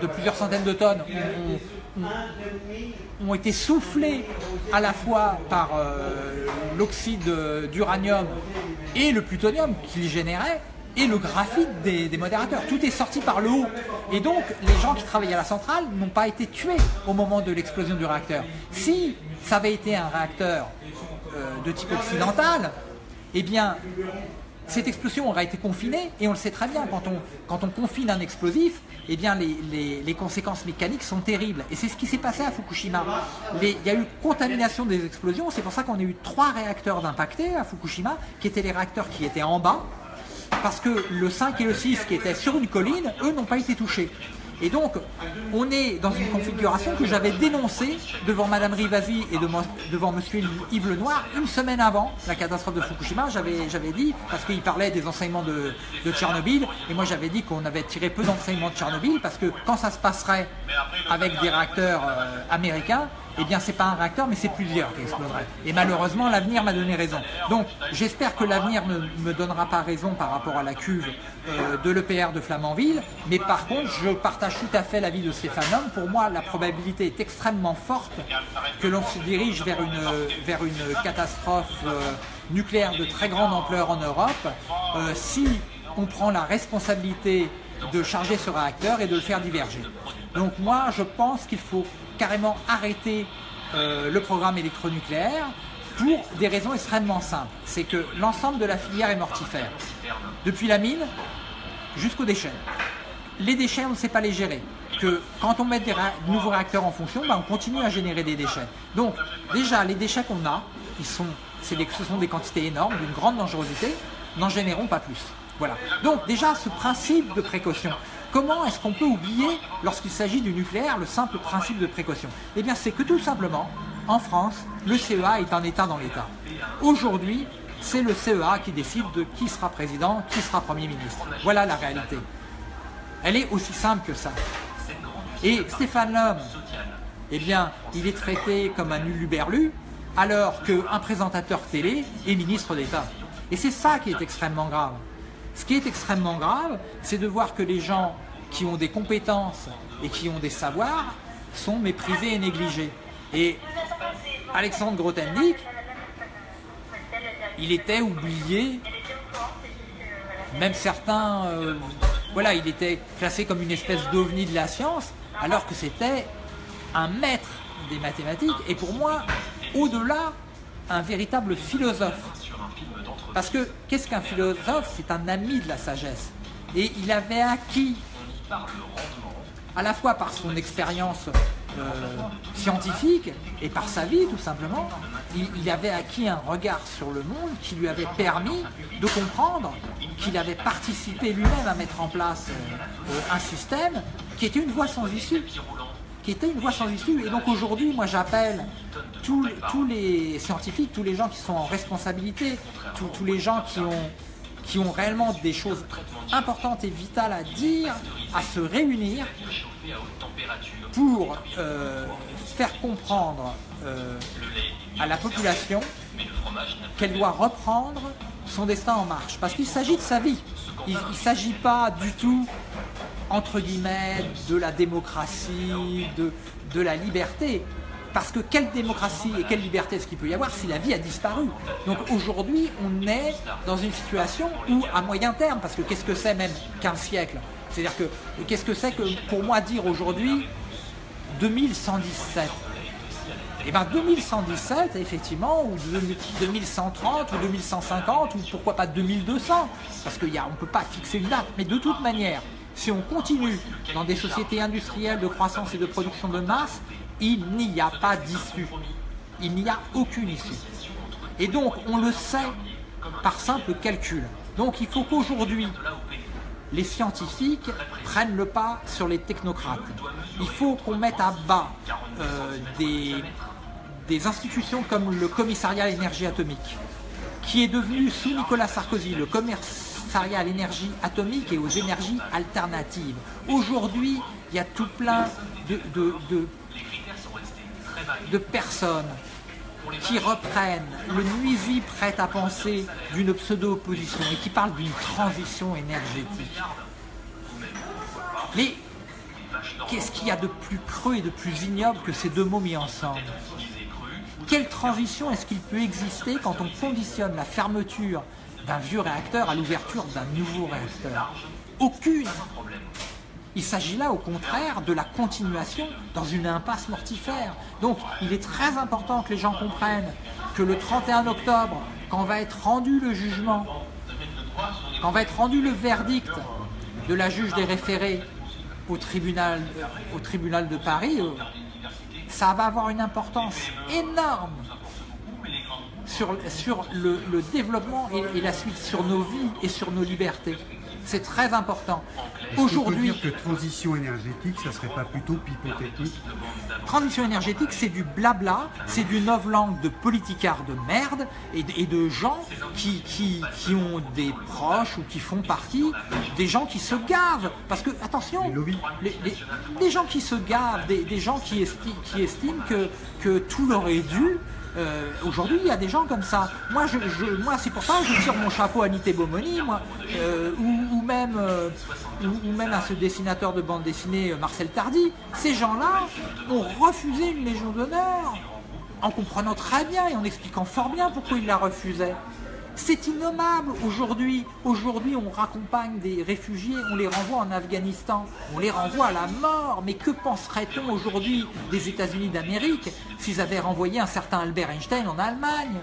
de plusieurs centaines de tonnes ont- ont- ont été soufflés à la fois par euh, l'oxyde d'uranium et le plutonium qu'il générait et le graphite des, des modérateurs. Tout est sorti par le haut. Et donc, les gens qui travaillaient à la centrale n'ont pas été tués au moment de l'explosion du réacteur. Si ça avait été un réacteur euh, de type occidental, eh bien, cette explosion aurait été confinée, et on le sait très bien, quand on, confine un explosif, eh bien les, conséquences mécaniques sont terribles. Et c'est ce qui s'est passé à Fukushima. Il y a eu contamination des explosions, c'est pour ça qu'on a eu trois réacteurs d'impactés à Fukushima, qui étaient les réacteurs qui étaient en bas, parce que le 5 et le 6 qui étaient sur une colline, eux n'ont pas été touchés. Et donc, on est dans une configuration que j'avais dénoncée devant Madame Rivasi et devant Monsieur Yves Lenoir une semaine avant la catastrophe de Fukushima. J'avais dit, parce qu'il parlait des enseignements de, Tchernobyl, et moi j'avais dit qu'on avait tiré peu d'enseignements de Tchernobyl, parce que quand ça se passerait avec des réacteurs euh, américains, eh bien c'est pas un réacteur mais c'est plusieurs qui exploseraient. Et malheureusement l'avenir m'a donné raison. Donc j'espère que l'avenir ne me donnera pas raison par rapport à la cuve euh, de l'EPR de Flamanville, mais par contre je partage tout à fait l'avis de Stéphane Homme. Pour moi la probabilité est extrêmement forte que l'on se dirige vers une, catastrophe euh, nucléaire de très grande ampleur en Europe euh, si on prend la responsabilité de charger ce réacteur et de le faire diverger. Donc moi je pense qu'il faut carrément arrêter euh, le programme électronucléaire pour des raisons extrêmement simples. C'est que l'ensemble de la filière est mortifère. Depuis la mine jusqu'aux déchets. Les déchets, on ne sait pas les gérer. Que quand on met des nouveaux réacteurs en fonction, ben, on continue à générer des déchets. Donc déjà, les déchets qu'on a, ils sont, ce sont des quantités énormes, d'une grande dangerosité, n'en générons pas plus. Voilà. Donc déjà, ce principe de précaution, Comment est-ce qu'on peut oublier, lorsqu'il s'agit du nucléaire, le simple principe de précaution? Eh bien, c'est que tout simplement, en France, le CEA est un État dans l'État. Aujourd'hui, c'est le CEA qui décide de qui sera président, qui sera Premier ministre. Voilà la réalité. Elle est aussi simple que ça. Et Stéphane Lhomme, eh bien, il est traité comme un uluberlu, alors qu'un présentateur télé est ministre d'État. Et c'est ça qui est extrêmement grave. Ce qui est extrêmement grave, c'est de voir que les gens qui ont des compétences et qui ont des savoirs sont méprisés et négligés. Et Alexandre Grothendieck, il était oublié, même certains, euh, voilà, il était classé comme une espèce d'ovni de la science, alors que c'était un maître des mathématiques, et pour moi, au-delà, un véritable philosophe. Parce que qu'est-ce qu'un philosophe? C'est un ami de la sagesse. Et il avait acquis, à la fois par son expérience euh, scientifique et par sa vie tout simplement, il, avait acquis un regard sur le monde qui lui avait permis de comprendre qu'il avait participé lui-même à mettre en place euh, un système qui était une voie sans issue. Et donc aujourd'hui, moi j'appelle tous, les scientifiques, tous les gens qui sont en responsabilité, tous, les gens qui ont, qui ont réellement des choses importantes et vitales à dire, à se réunir pour euh, faire comprendre euh, à la population qu'elle doit reprendre son destin en marche. Parce qu'il s'agit de sa vie. Il ne s'agit pas du tout entre guillemets, de la démocratie, de, de la liberté. Parce que quelle démocratie et quelle liberté est-ce qu'il peut y avoir si la vie a disparu? Donc aujourd'hui, on est dans une situation où, à moyen terme, parce que qu'est-ce que c'est même qu'un siècle? C'est-à-dire que qu'est-ce que c'est que pour moi dire aujourd'hui 2117 et bien 2117, effectivement, ou 2130, ou 2150, ou pourquoi pas 2200, parce qu'on ne peut pas fixer une date, mais de toute manière, si on continue dans des sociétés industrielles de croissance et de production de masse, il n'y a pas d'issue. Il n'y a aucune issue. Et donc, on le sait par simple calcul. Donc, il faut qu'aujourd'hui, les scientifiques prennent le pas sur les technocrates. Il faut qu'on mette à bas euh, des, institutions comme le commissariat à l'énergie atomique, qui est devenu sous Nicolas Sarkozy le commerce à l'énergie atomique et aux énergies alternatives. Aujourd'hui, il y a tout plein de, personnes qui reprennent le nuisible prêt à penser d'une pseudo-opposition et qui parlent d'une transition énergétique. Mais qu'est-ce qu'il y a de plus creux et de plus ignoble que ces deux mots mis ensemble? Quelle transition est-ce qu'il peut exister quand on conditionne la fermeture d'un vieux réacteur à l'ouverture d'un nouveau réacteur? Aucune il s'agit là, au contraire, de la continuation dans une impasse mortifère. Donc, il est très important que les gens comprennent que le 31 octobre, quand va être rendu le jugement, quand va être rendu le verdict de la juge des référés au tribunal, de Paris, ça va avoir une importance énorme sur, sur le, développement et, la suite, sur nos vies et sur nos libertés. C'est très important. Aujourd'hui. que transition énergétique, ça serait pas plutôt pipotechnique Transition énergétique, c'est du blabla, c'est du novlangue de politicards de merde et de, gens qui, qui, qui, ont des proches ou qui font partie des gens qui se gavent. Parce que, attention, les, les, gens qui se gavent, des, des gens qui, qui estiment que, que tout leur est dû, euh, aujourd'hui, il y a des gens comme ça. Moi, c'est pour ça que je tire mon chapeau à Nité Bomoni, moi, euh, ou, même, euh, ou, même à ce dessinateur de bande dessinée Marcel Tardy. Ces gens-là ont refusé une Légion d'honneur en comprenant très bien et en expliquant fort bien pourquoi ils la refusaient. C'est innommable aujourd'hui. Aujourd'hui, on raccompagne des réfugiés, on les renvoie en Afghanistan, on les renvoie à la mort. Mais que penserait-on aujourd'hui des États-Unis d'Amérique s'ils avaient renvoyé un certain Albert Einstein en Allemagne?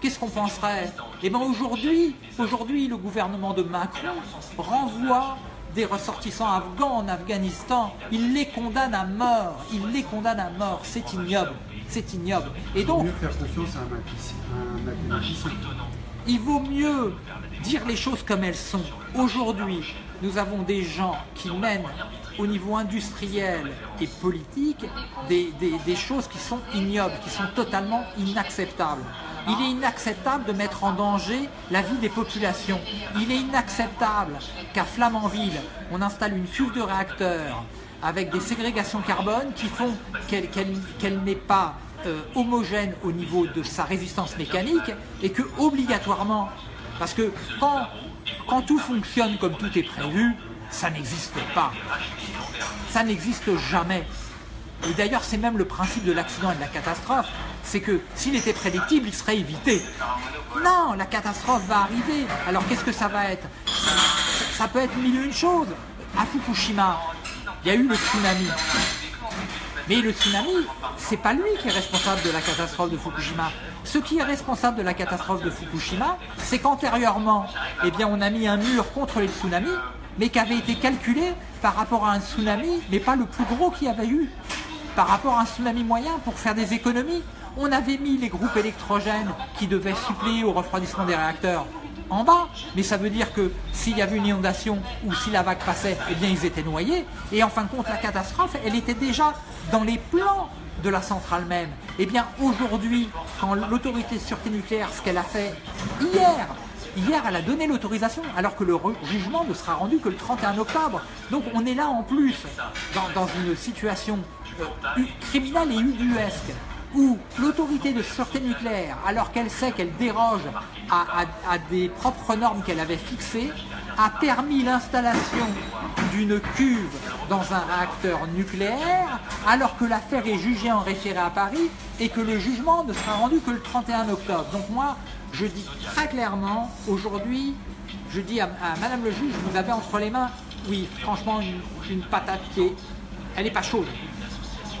Qu'est-ce qu'on penserait? Eh bien aujourd'hui, aujourd'hui, le gouvernement de Macron renvoie des ressortissants afghans en Afghanistan. Il les condamne à mort. Il les condamne à mort. C'est ignoble. C'est ignoble. Et donc, il vaut mieux dire les choses comme elles sont. Aujourd'hui, nous avons des gens qui mènent au niveau industriel et politique des, choses qui sont ignobles, qui sont totalement inacceptables. Il est inacceptable de mettre en danger la vie des populations. Il est inacceptable qu'à Flamanville, on installe une cuve de réacteurs avec des ségrégations carbone qui font qu'elle n'est pas euh, homogène au niveau de sa résistance mécanique et que obligatoirement, parce que quand, tout fonctionne comme tout est prévu, ça n'existe pas. Ça n'existe jamais. Et d'ailleurs, c'est même le principe de l'accident et de la catastrophe, c'est que s'il était prédictible, il serait évité. Non, la catastrophe va arriver. Alors qu'est-ce que ça va être? Ça, peut être mille une choses. À Fukushima, il y a eu le tsunami. Mais le tsunami, c'est pas lui qui est responsable de la catastrophe de Fukushima. Ce qui est responsable de la catastrophe de Fukushima, c'est qu'antérieurement, eh on a mis un mur contre les tsunamis, mais qui avait été calculé par rapport à un tsunami, mais pas le plus gros qu'il y avait eu. Par rapport à un tsunami moyen, pour faire des économies, on avait mis les groupes électrogènes qui devaient suppléer au refroidissement des réacteurs en bas, mais ça veut dire que s'il y avait une inondation ou si la vague passait, eh bien ils étaient noyés. Et en fin de compte, la catastrophe, elle était déjà dans les plans de la centrale même. Eh bien aujourd'hui, quand l'autorité de sûreté nucléaire, ce qu'elle a fait hier, Hier, elle a donné l'autorisation, alors que le jugement ne sera rendu que le 31 octobre. Donc on est là en plus, dans, une situation euh, criminelle et ubuesque où l'autorité de sûreté nucléaire, alors qu'elle sait qu'elle déroge à, des propres normes qu'elle avait fixées, a permis l'installation d'une cuve dans un réacteur nucléaire, alors que l'affaire est jugée en référé à Paris et que le jugement ne sera rendu que le 31 octobre. Donc moi, je dis très clairement, aujourd'hui, je dis à, Madame le juge, vous avez entre les mains, oui, franchement, une, patate qui est, elle n'est pas chaude.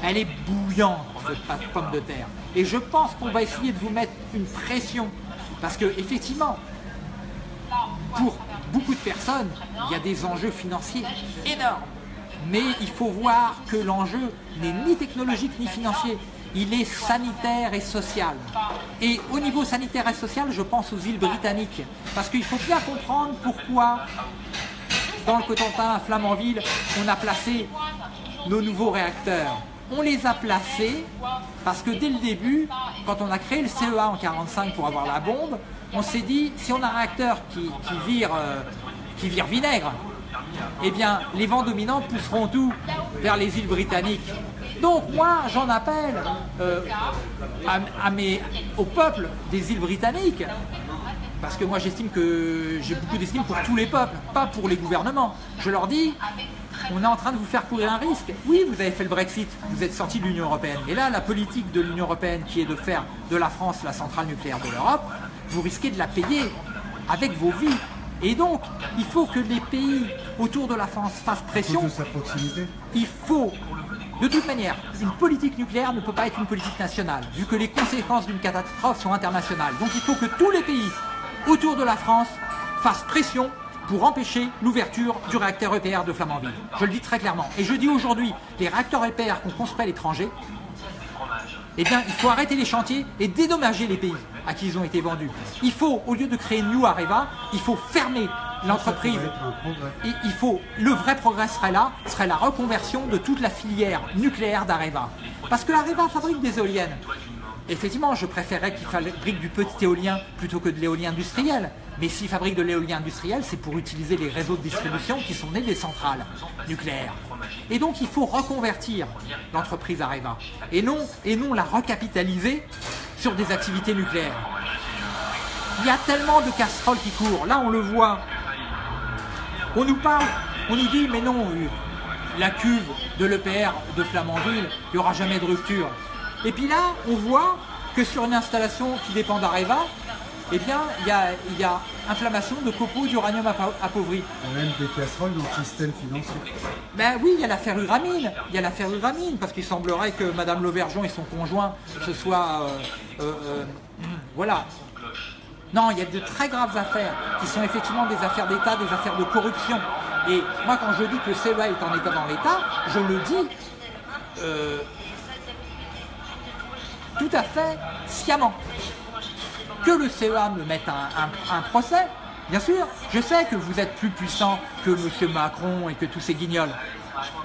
Elle est bouillante, cette pomme de terre. Et je pense qu'on va essayer de vous mettre une pression. Parce que, effectivement, pour beaucoup de personnes, il y a des enjeux financiers énormes. Mais il faut voir que l'enjeu n'est ni technologique ni financier. Il est sanitaire et social. Et au niveau sanitaire et social, je pense aux îles britanniques. Parce qu'il faut bien comprendre pourquoi, dans le Cotentin, à Flamanville, on a placé nos nouveaux réacteurs on les a placés parce que dès le début, quand on a créé le CEA en 45 pour avoir la bombe, on s'est dit, si on a un réacteur qui, vire, euh, qui vire vinaigre, eh bien, les vents dominants pousseront tout vers les îles britanniques. Donc moi, j'en appelle euh, à, au peuple des îles britanniques, parce que moi j'estime que j'ai beaucoup d'estime pour tous les peuples, pas pour les gouvernements. Je leur dis, on est en train de vous faire courir un risque. Oui, vous avez fait le Brexit, vous êtes sorti de l'Union Européenne. Et là, la politique de l'Union Européenne qui est de faire de la France la centrale nucléaire de l'Europe, vous risquez de la payer avec vos vies. Et donc, il faut que les pays autour de la France fassent pression. De sa proximité. Il faut, de toute manière, une politique nucléaire ne peut pas être une politique nationale, vu que les conséquences d'une catastrophe sont internationales. Donc il faut que tous les pays autour de la France fassent pression pour empêcher l'ouverture du réacteur EPR de Flamanville. Je le dis très clairement. Et je dis aujourd'hui, les réacteurs EPR qu'on construit à l'étranger, eh bien, il faut arrêter les chantiers et dédommager les pays à qui ils ont été vendus. Il faut, au lieu de créer New Areva, il faut fermer l'entreprise. Progrès. Il, faut, le vrai progrès serait là, serait la reconversion de toute la filière nucléaire d'Areva. Parce que Areva fabrique des éoliennes. Effectivement, je préférerais qu'il fabrique du petit éolien plutôt que de l'éolien industriel. Mais s'il fabrique de l'éolien industriel, c'est pour utiliser les réseaux de distribution qui sont nés des centrales nucléaires. Et donc, il faut reconvertir l'entreprise Areva. Et non, et non la recapitaliser sur des activités nucléaires. Il y a tellement de casseroles qui courent. Là, on le voit. On nous parle, on nous dit, mais non, euh, la cuve de l'EPR de Flamanville, il n'y aura jamais de rupture. Et puis là, on voit que sur une installation qui dépend d'Areva, eh bien, il y a, il y a inflammation de copeaux d'uranium appa- appauvri. Il y a même des casseroles dans le système financier. Ben oui, il y a la ferruramine. Il y a la ferruramine, parce qu'il semblerait que Madame Lauvergeon et son conjoint se soient. euh, euh, euh, voilà. Non, il y a de très graves affaires qui sont effectivement des affaires d'État, des affaires de corruption. Et moi, quand je dis que le CEA est en état dans l'État, je le dis tout à fait sciemment. Que le CEA me mette un, procès, bien sûr, je sais que vous êtes plus puissant que M. Macron et que tous ces guignols.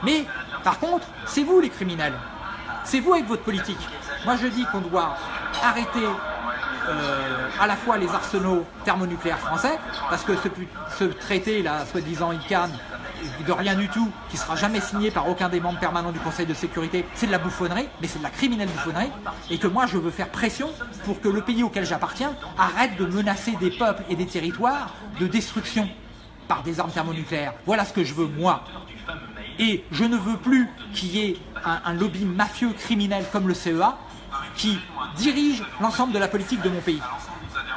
Mais, par contre, c'est vous les criminels. C'est vous avec votre politique. Moi, je dis qu'on doit arrêter euh, à la fois les arsenaux thermonucléaires français, parce que ce, traité, là, soi-disant ICANN, de rien du tout, qui sera jamais signé par aucun des membres permanents du Conseil de sécurité, c'est de la bouffonnerie, mais c'est de la criminelle bouffonnerie, et que moi je veux faire pression pour que le pays auquel j'appartiens arrête de menacer des peuples et des territoires de destruction par des armes thermonucléaires. Voilà ce que je veux, moi. Et je ne veux plus qu'il y ait un, un lobby mafieux criminel comme le CEA qui dirige l'ensemble de la politique de mon pays.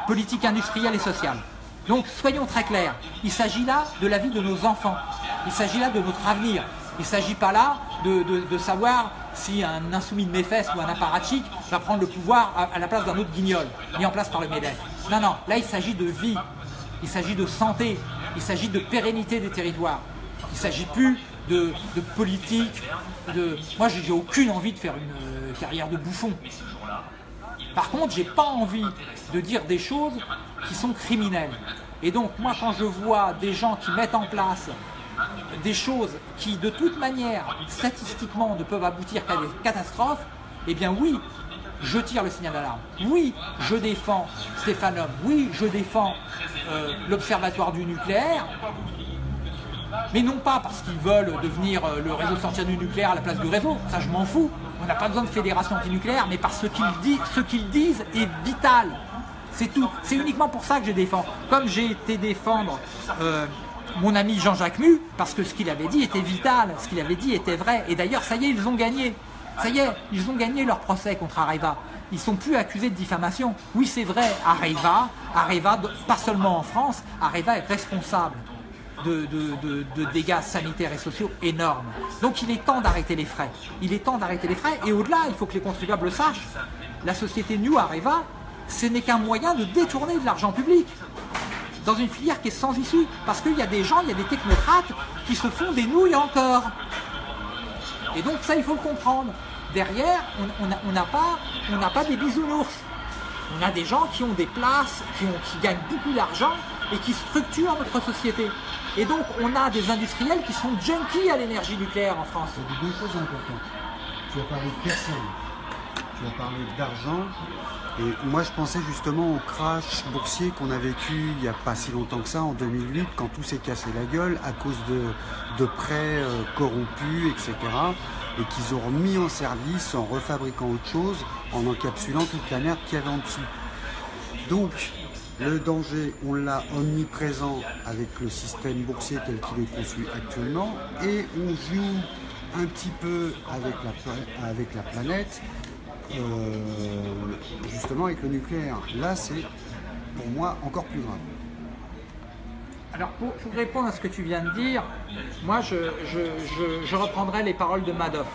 Politique industrielle et sociale. Donc soyons très clairs, il s'agit là de la vie de nos enfants. Il s'agit là de notre avenir. Il ne s'agit pas là de, savoir si un insoumis de fesses ou un apparatchik va prendre le pouvoir à, la place d'un autre guignol, mis en place par le MEDEF. Non, non, là il s'agit de vie, il s'agit de santé, il s'agit de pérennité des territoires. Il ne s'agit plus de, politique, de... Moi, j'ai j'ai aucune envie de faire une euh, carrière de bouffon. Par contre, j'ai pas envie de dire des choses qui sont criminelles. Et donc, moi, quand je vois des gens qui mettent en place des choses qui, de toute manière, statistiquement, ne peuvent aboutir qu'à des catastrophes, eh bien oui, je tire le signal d'alarme. Oui, je défends Stéphanum. Oui, je défends euh, l'Observatoire du nucléaire. Mais non pas parce qu'ils veulent devenir euh, le réseau sortir du nucléaire à la place du réseau, ça je m'en fous. On n'a pas besoin de fédération antinucléaire, mais parce que ce qu'ils disent, ce qu'ils disent est vital. C'est tout. C'est uniquement pour ça que je défends. Comme j'ai été défendre euh, mon ami Jean-Jacques Mu, parce que ce qu'il avait dit était vital, ce qu'il avait dit était vrai. Et d'ailleurs, ça y est, ils ont gagné. Ça y est, ils ont gagné leur procès contre Areva. Ils sont plus accusés de diffamation. Oui, c'est vrai, Areva, Areva, pas seulement en France, Areva est responsable de, dégâts sanitaires et sociaux énormes. Donc il est temps d'arrêter les frais. Il est temps d'arrêter les frais et au-delà, il faut que les contribuables le sachent. La société New Areva, ce n'est qu'un moyen de détourner de l'argent public dans une filière qui est sans issue. Parce qu'il y a des gens, il y a des technocrates qui se font des nouilles encore. Et donc ça, il faut le comprendre. Derrière, on n'a pas, des bisounours. On a des gens qui ont des places, qui gagnent beaucoup d'argent et qui structurent notre société. Et donc, on a des industriels qui sont junkies à l'énergie nucléaire en France. Tu as dit deux choses importantes. Tu as parlé de personnes. Tu as parlé d'argent. Et moi, je pensais justement au crash boursier qu'on a vécu il n'y a pas si longtemps que ça, en 2008, quand tout s'est cassé la gueule à cause de, de prêts euh, corrompus, etc. Et qu'ils ont remis en service en refabriquant autre chose, en encapsulant toute la merde qu'il y avait en dessous. Donc, le danger, on l'a omniprésent avec le système boursier tel qu'il est conçu actuellement, et on joue un petit peu avec la, planète, euh, justement avec le nucléaire. Là, c'est pour moi encore plus grave. Alors, pour, répondre à ce que tu viens de dire, moi, je reprendrai les paroles de Madoff.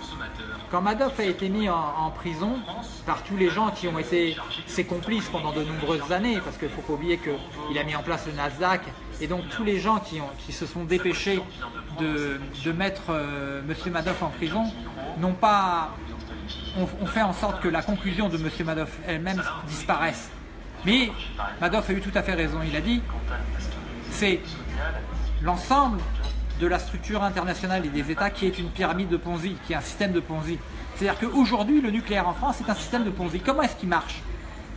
Quand Madoff a été mis en, prison par tous les gens qui ont été ses complices pendant de nombreuses années, parce qu'il ne faut pas oublier qu'il a mis en place le Nasdaq, et donc tous les gens qui, se sont dépêchés de, mettre euh, M. Madoff en prison n'ont pas ont fait en sorte que la conclusion de M. Madoff elle-même disparaisse. Mais Madoff a eu tout à fait raison. Il a dit c'est l'ensemble de la structure internationale et des États qui est une pyramide de Ponzi, qui est un système de Ponzi. C'est-à-dire qu'aujourd'hui, le nucléaire en France est un système de Ponzi. Comment est-ce qu'il marche?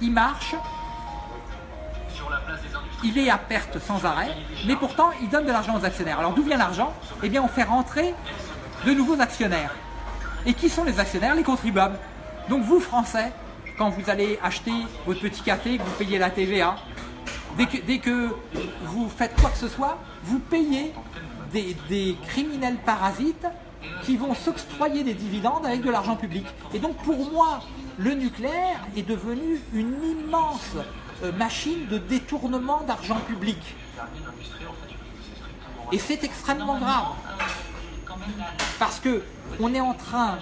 Il marche, il est à perte sans arrêt, mais pourtant il donne de l'argent aux actionnaires. Alors d'où vient l'argent? Eh bien on fait rentrer de nouveaux actionnaires. Et qui sont les actionnaires? Les contribuables. Donc vous, Français, quand vous allez acheter votre petit café, que vous payez la TVA, dès que, dès que vous faites quoi que ce soit, vous payez des, criminels parasites qui vont s'octroyer des dividendes avec de l'argent public. Et donc pour moi, le nucléaire est devenu une immense euh, machine de détournement d'argent public. Et c'est extrêmement grave. Parce que on est en train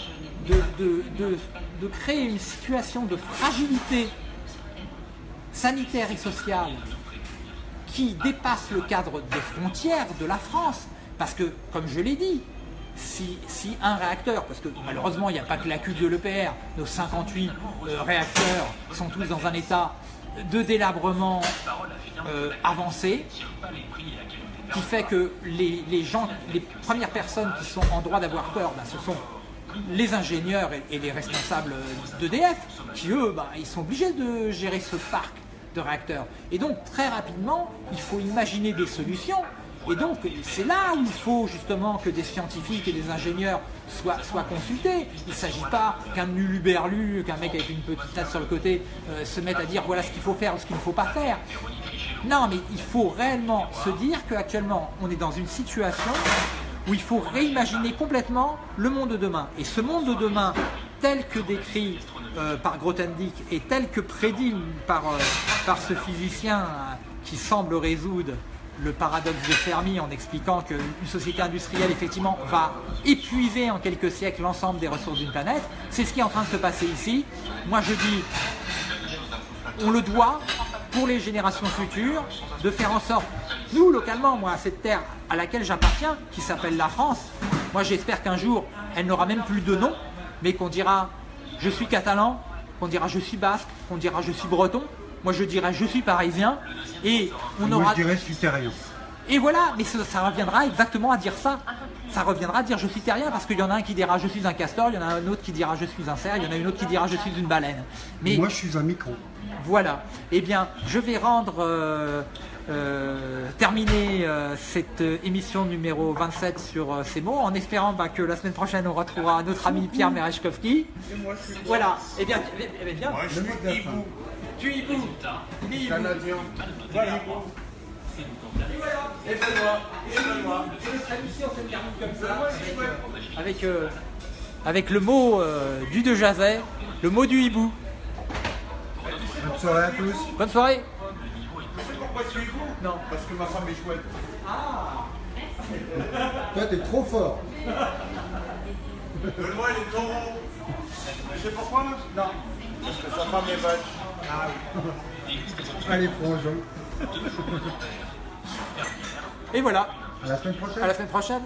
de créer une situation de fragilité sanitaire et sociale qui dépasse le cadre des frontières de la France. Parce que, comme je l'ai dit, si, si un réacteur, parce que malheureusement il n'y a pas que la cuve de l'EPR, nos 58 euh, réacteurs sont tous dans un état de délabrement euh, avancé, qui fait que les, gens, les premières personnes qui sont en droit d'avoir peur, ben, ce sont les ingénieurs et, et les responsables d'EDF, qui eux, ben, ils sont obligés de gérer ce parc de réacteurs. Et donc très rapidement, il faut imaginer des solutions. Et donc c'est là où il faut justement que des scientifiques et des ingénieurs soient, consultés. Il ne s'agit pas qu'un uluberlu, qu'un mec avec une petite tête sur le côté euh, se mette à dire voilà ce qu'il faut faire ou ce qu'il ne faut pas faire. Non, mais il faut réellement se dire qu'actuellement, on est dans une situation où il faut réimaginer complètement le monde de demain. Et ce monde de demain, tel que décrit euh, par Grothendieck et tel que prédit par, euh, par ce physicien qui semble résoudre le paradoxe de Fermi en expliquant qu'une société industrielle effectivement va épuiser en quelques siècles l'ensemble des ressources d'une planète, c'est ce qui est en train de se passer ici. Moi je dis, on le doit pour les générations futures de faire en sorte, nous localement, moi, cette terre à laquelle j'appartiens, qui s'appelle la France, moi j'espère qu'un jour elle n'aura même plus de nom, mais qu'on dira je suis catalan, qu'on dira je suis basque, qu'on dira je suis breton, moi je dirais je suis parisien, et on Moi, aura. je dirais suiterrien. Et voilà, mais ça, ça reviendra exactement à dire ça. Ça reviendra à dire je suis terrien parce qu'il y en a un qui dira je suis un castor, il y en a un autre qui dira je suis un cerf, il y en a une autre qui dira je suis une baleine. Mais Moi, je suis un micro. voilà. Eh bien, je vais rendre euh, euh, terminer euh, cette euh, émission numéro 27 sur euh, ces mots, en espérant bah, que la semaine prochaine on retrouvera notre ami Pierre Merechkovski. Voilà. Eh bien, eh bien, eh bien, de la fin. Tu y bouges. Tu y bouges. Canadien. Voilà. Et Benoît, et Benoît. Et notre émission se termine comme ça, avec, euh, avec, le mot euh, du de Jazet, le mot du hibou. Bonne soirée à tous. Bonne soirée. Pourquoi tu es vous Non. Parce que ma femme est chouette. Toi, t'es trop fort. Benoît, il est taureau. Tu sais pourquoi Non. Parce que sa femme est vache. Allez, frangin. Et voilà. À la semaine prochaine. À la semaine prochaine.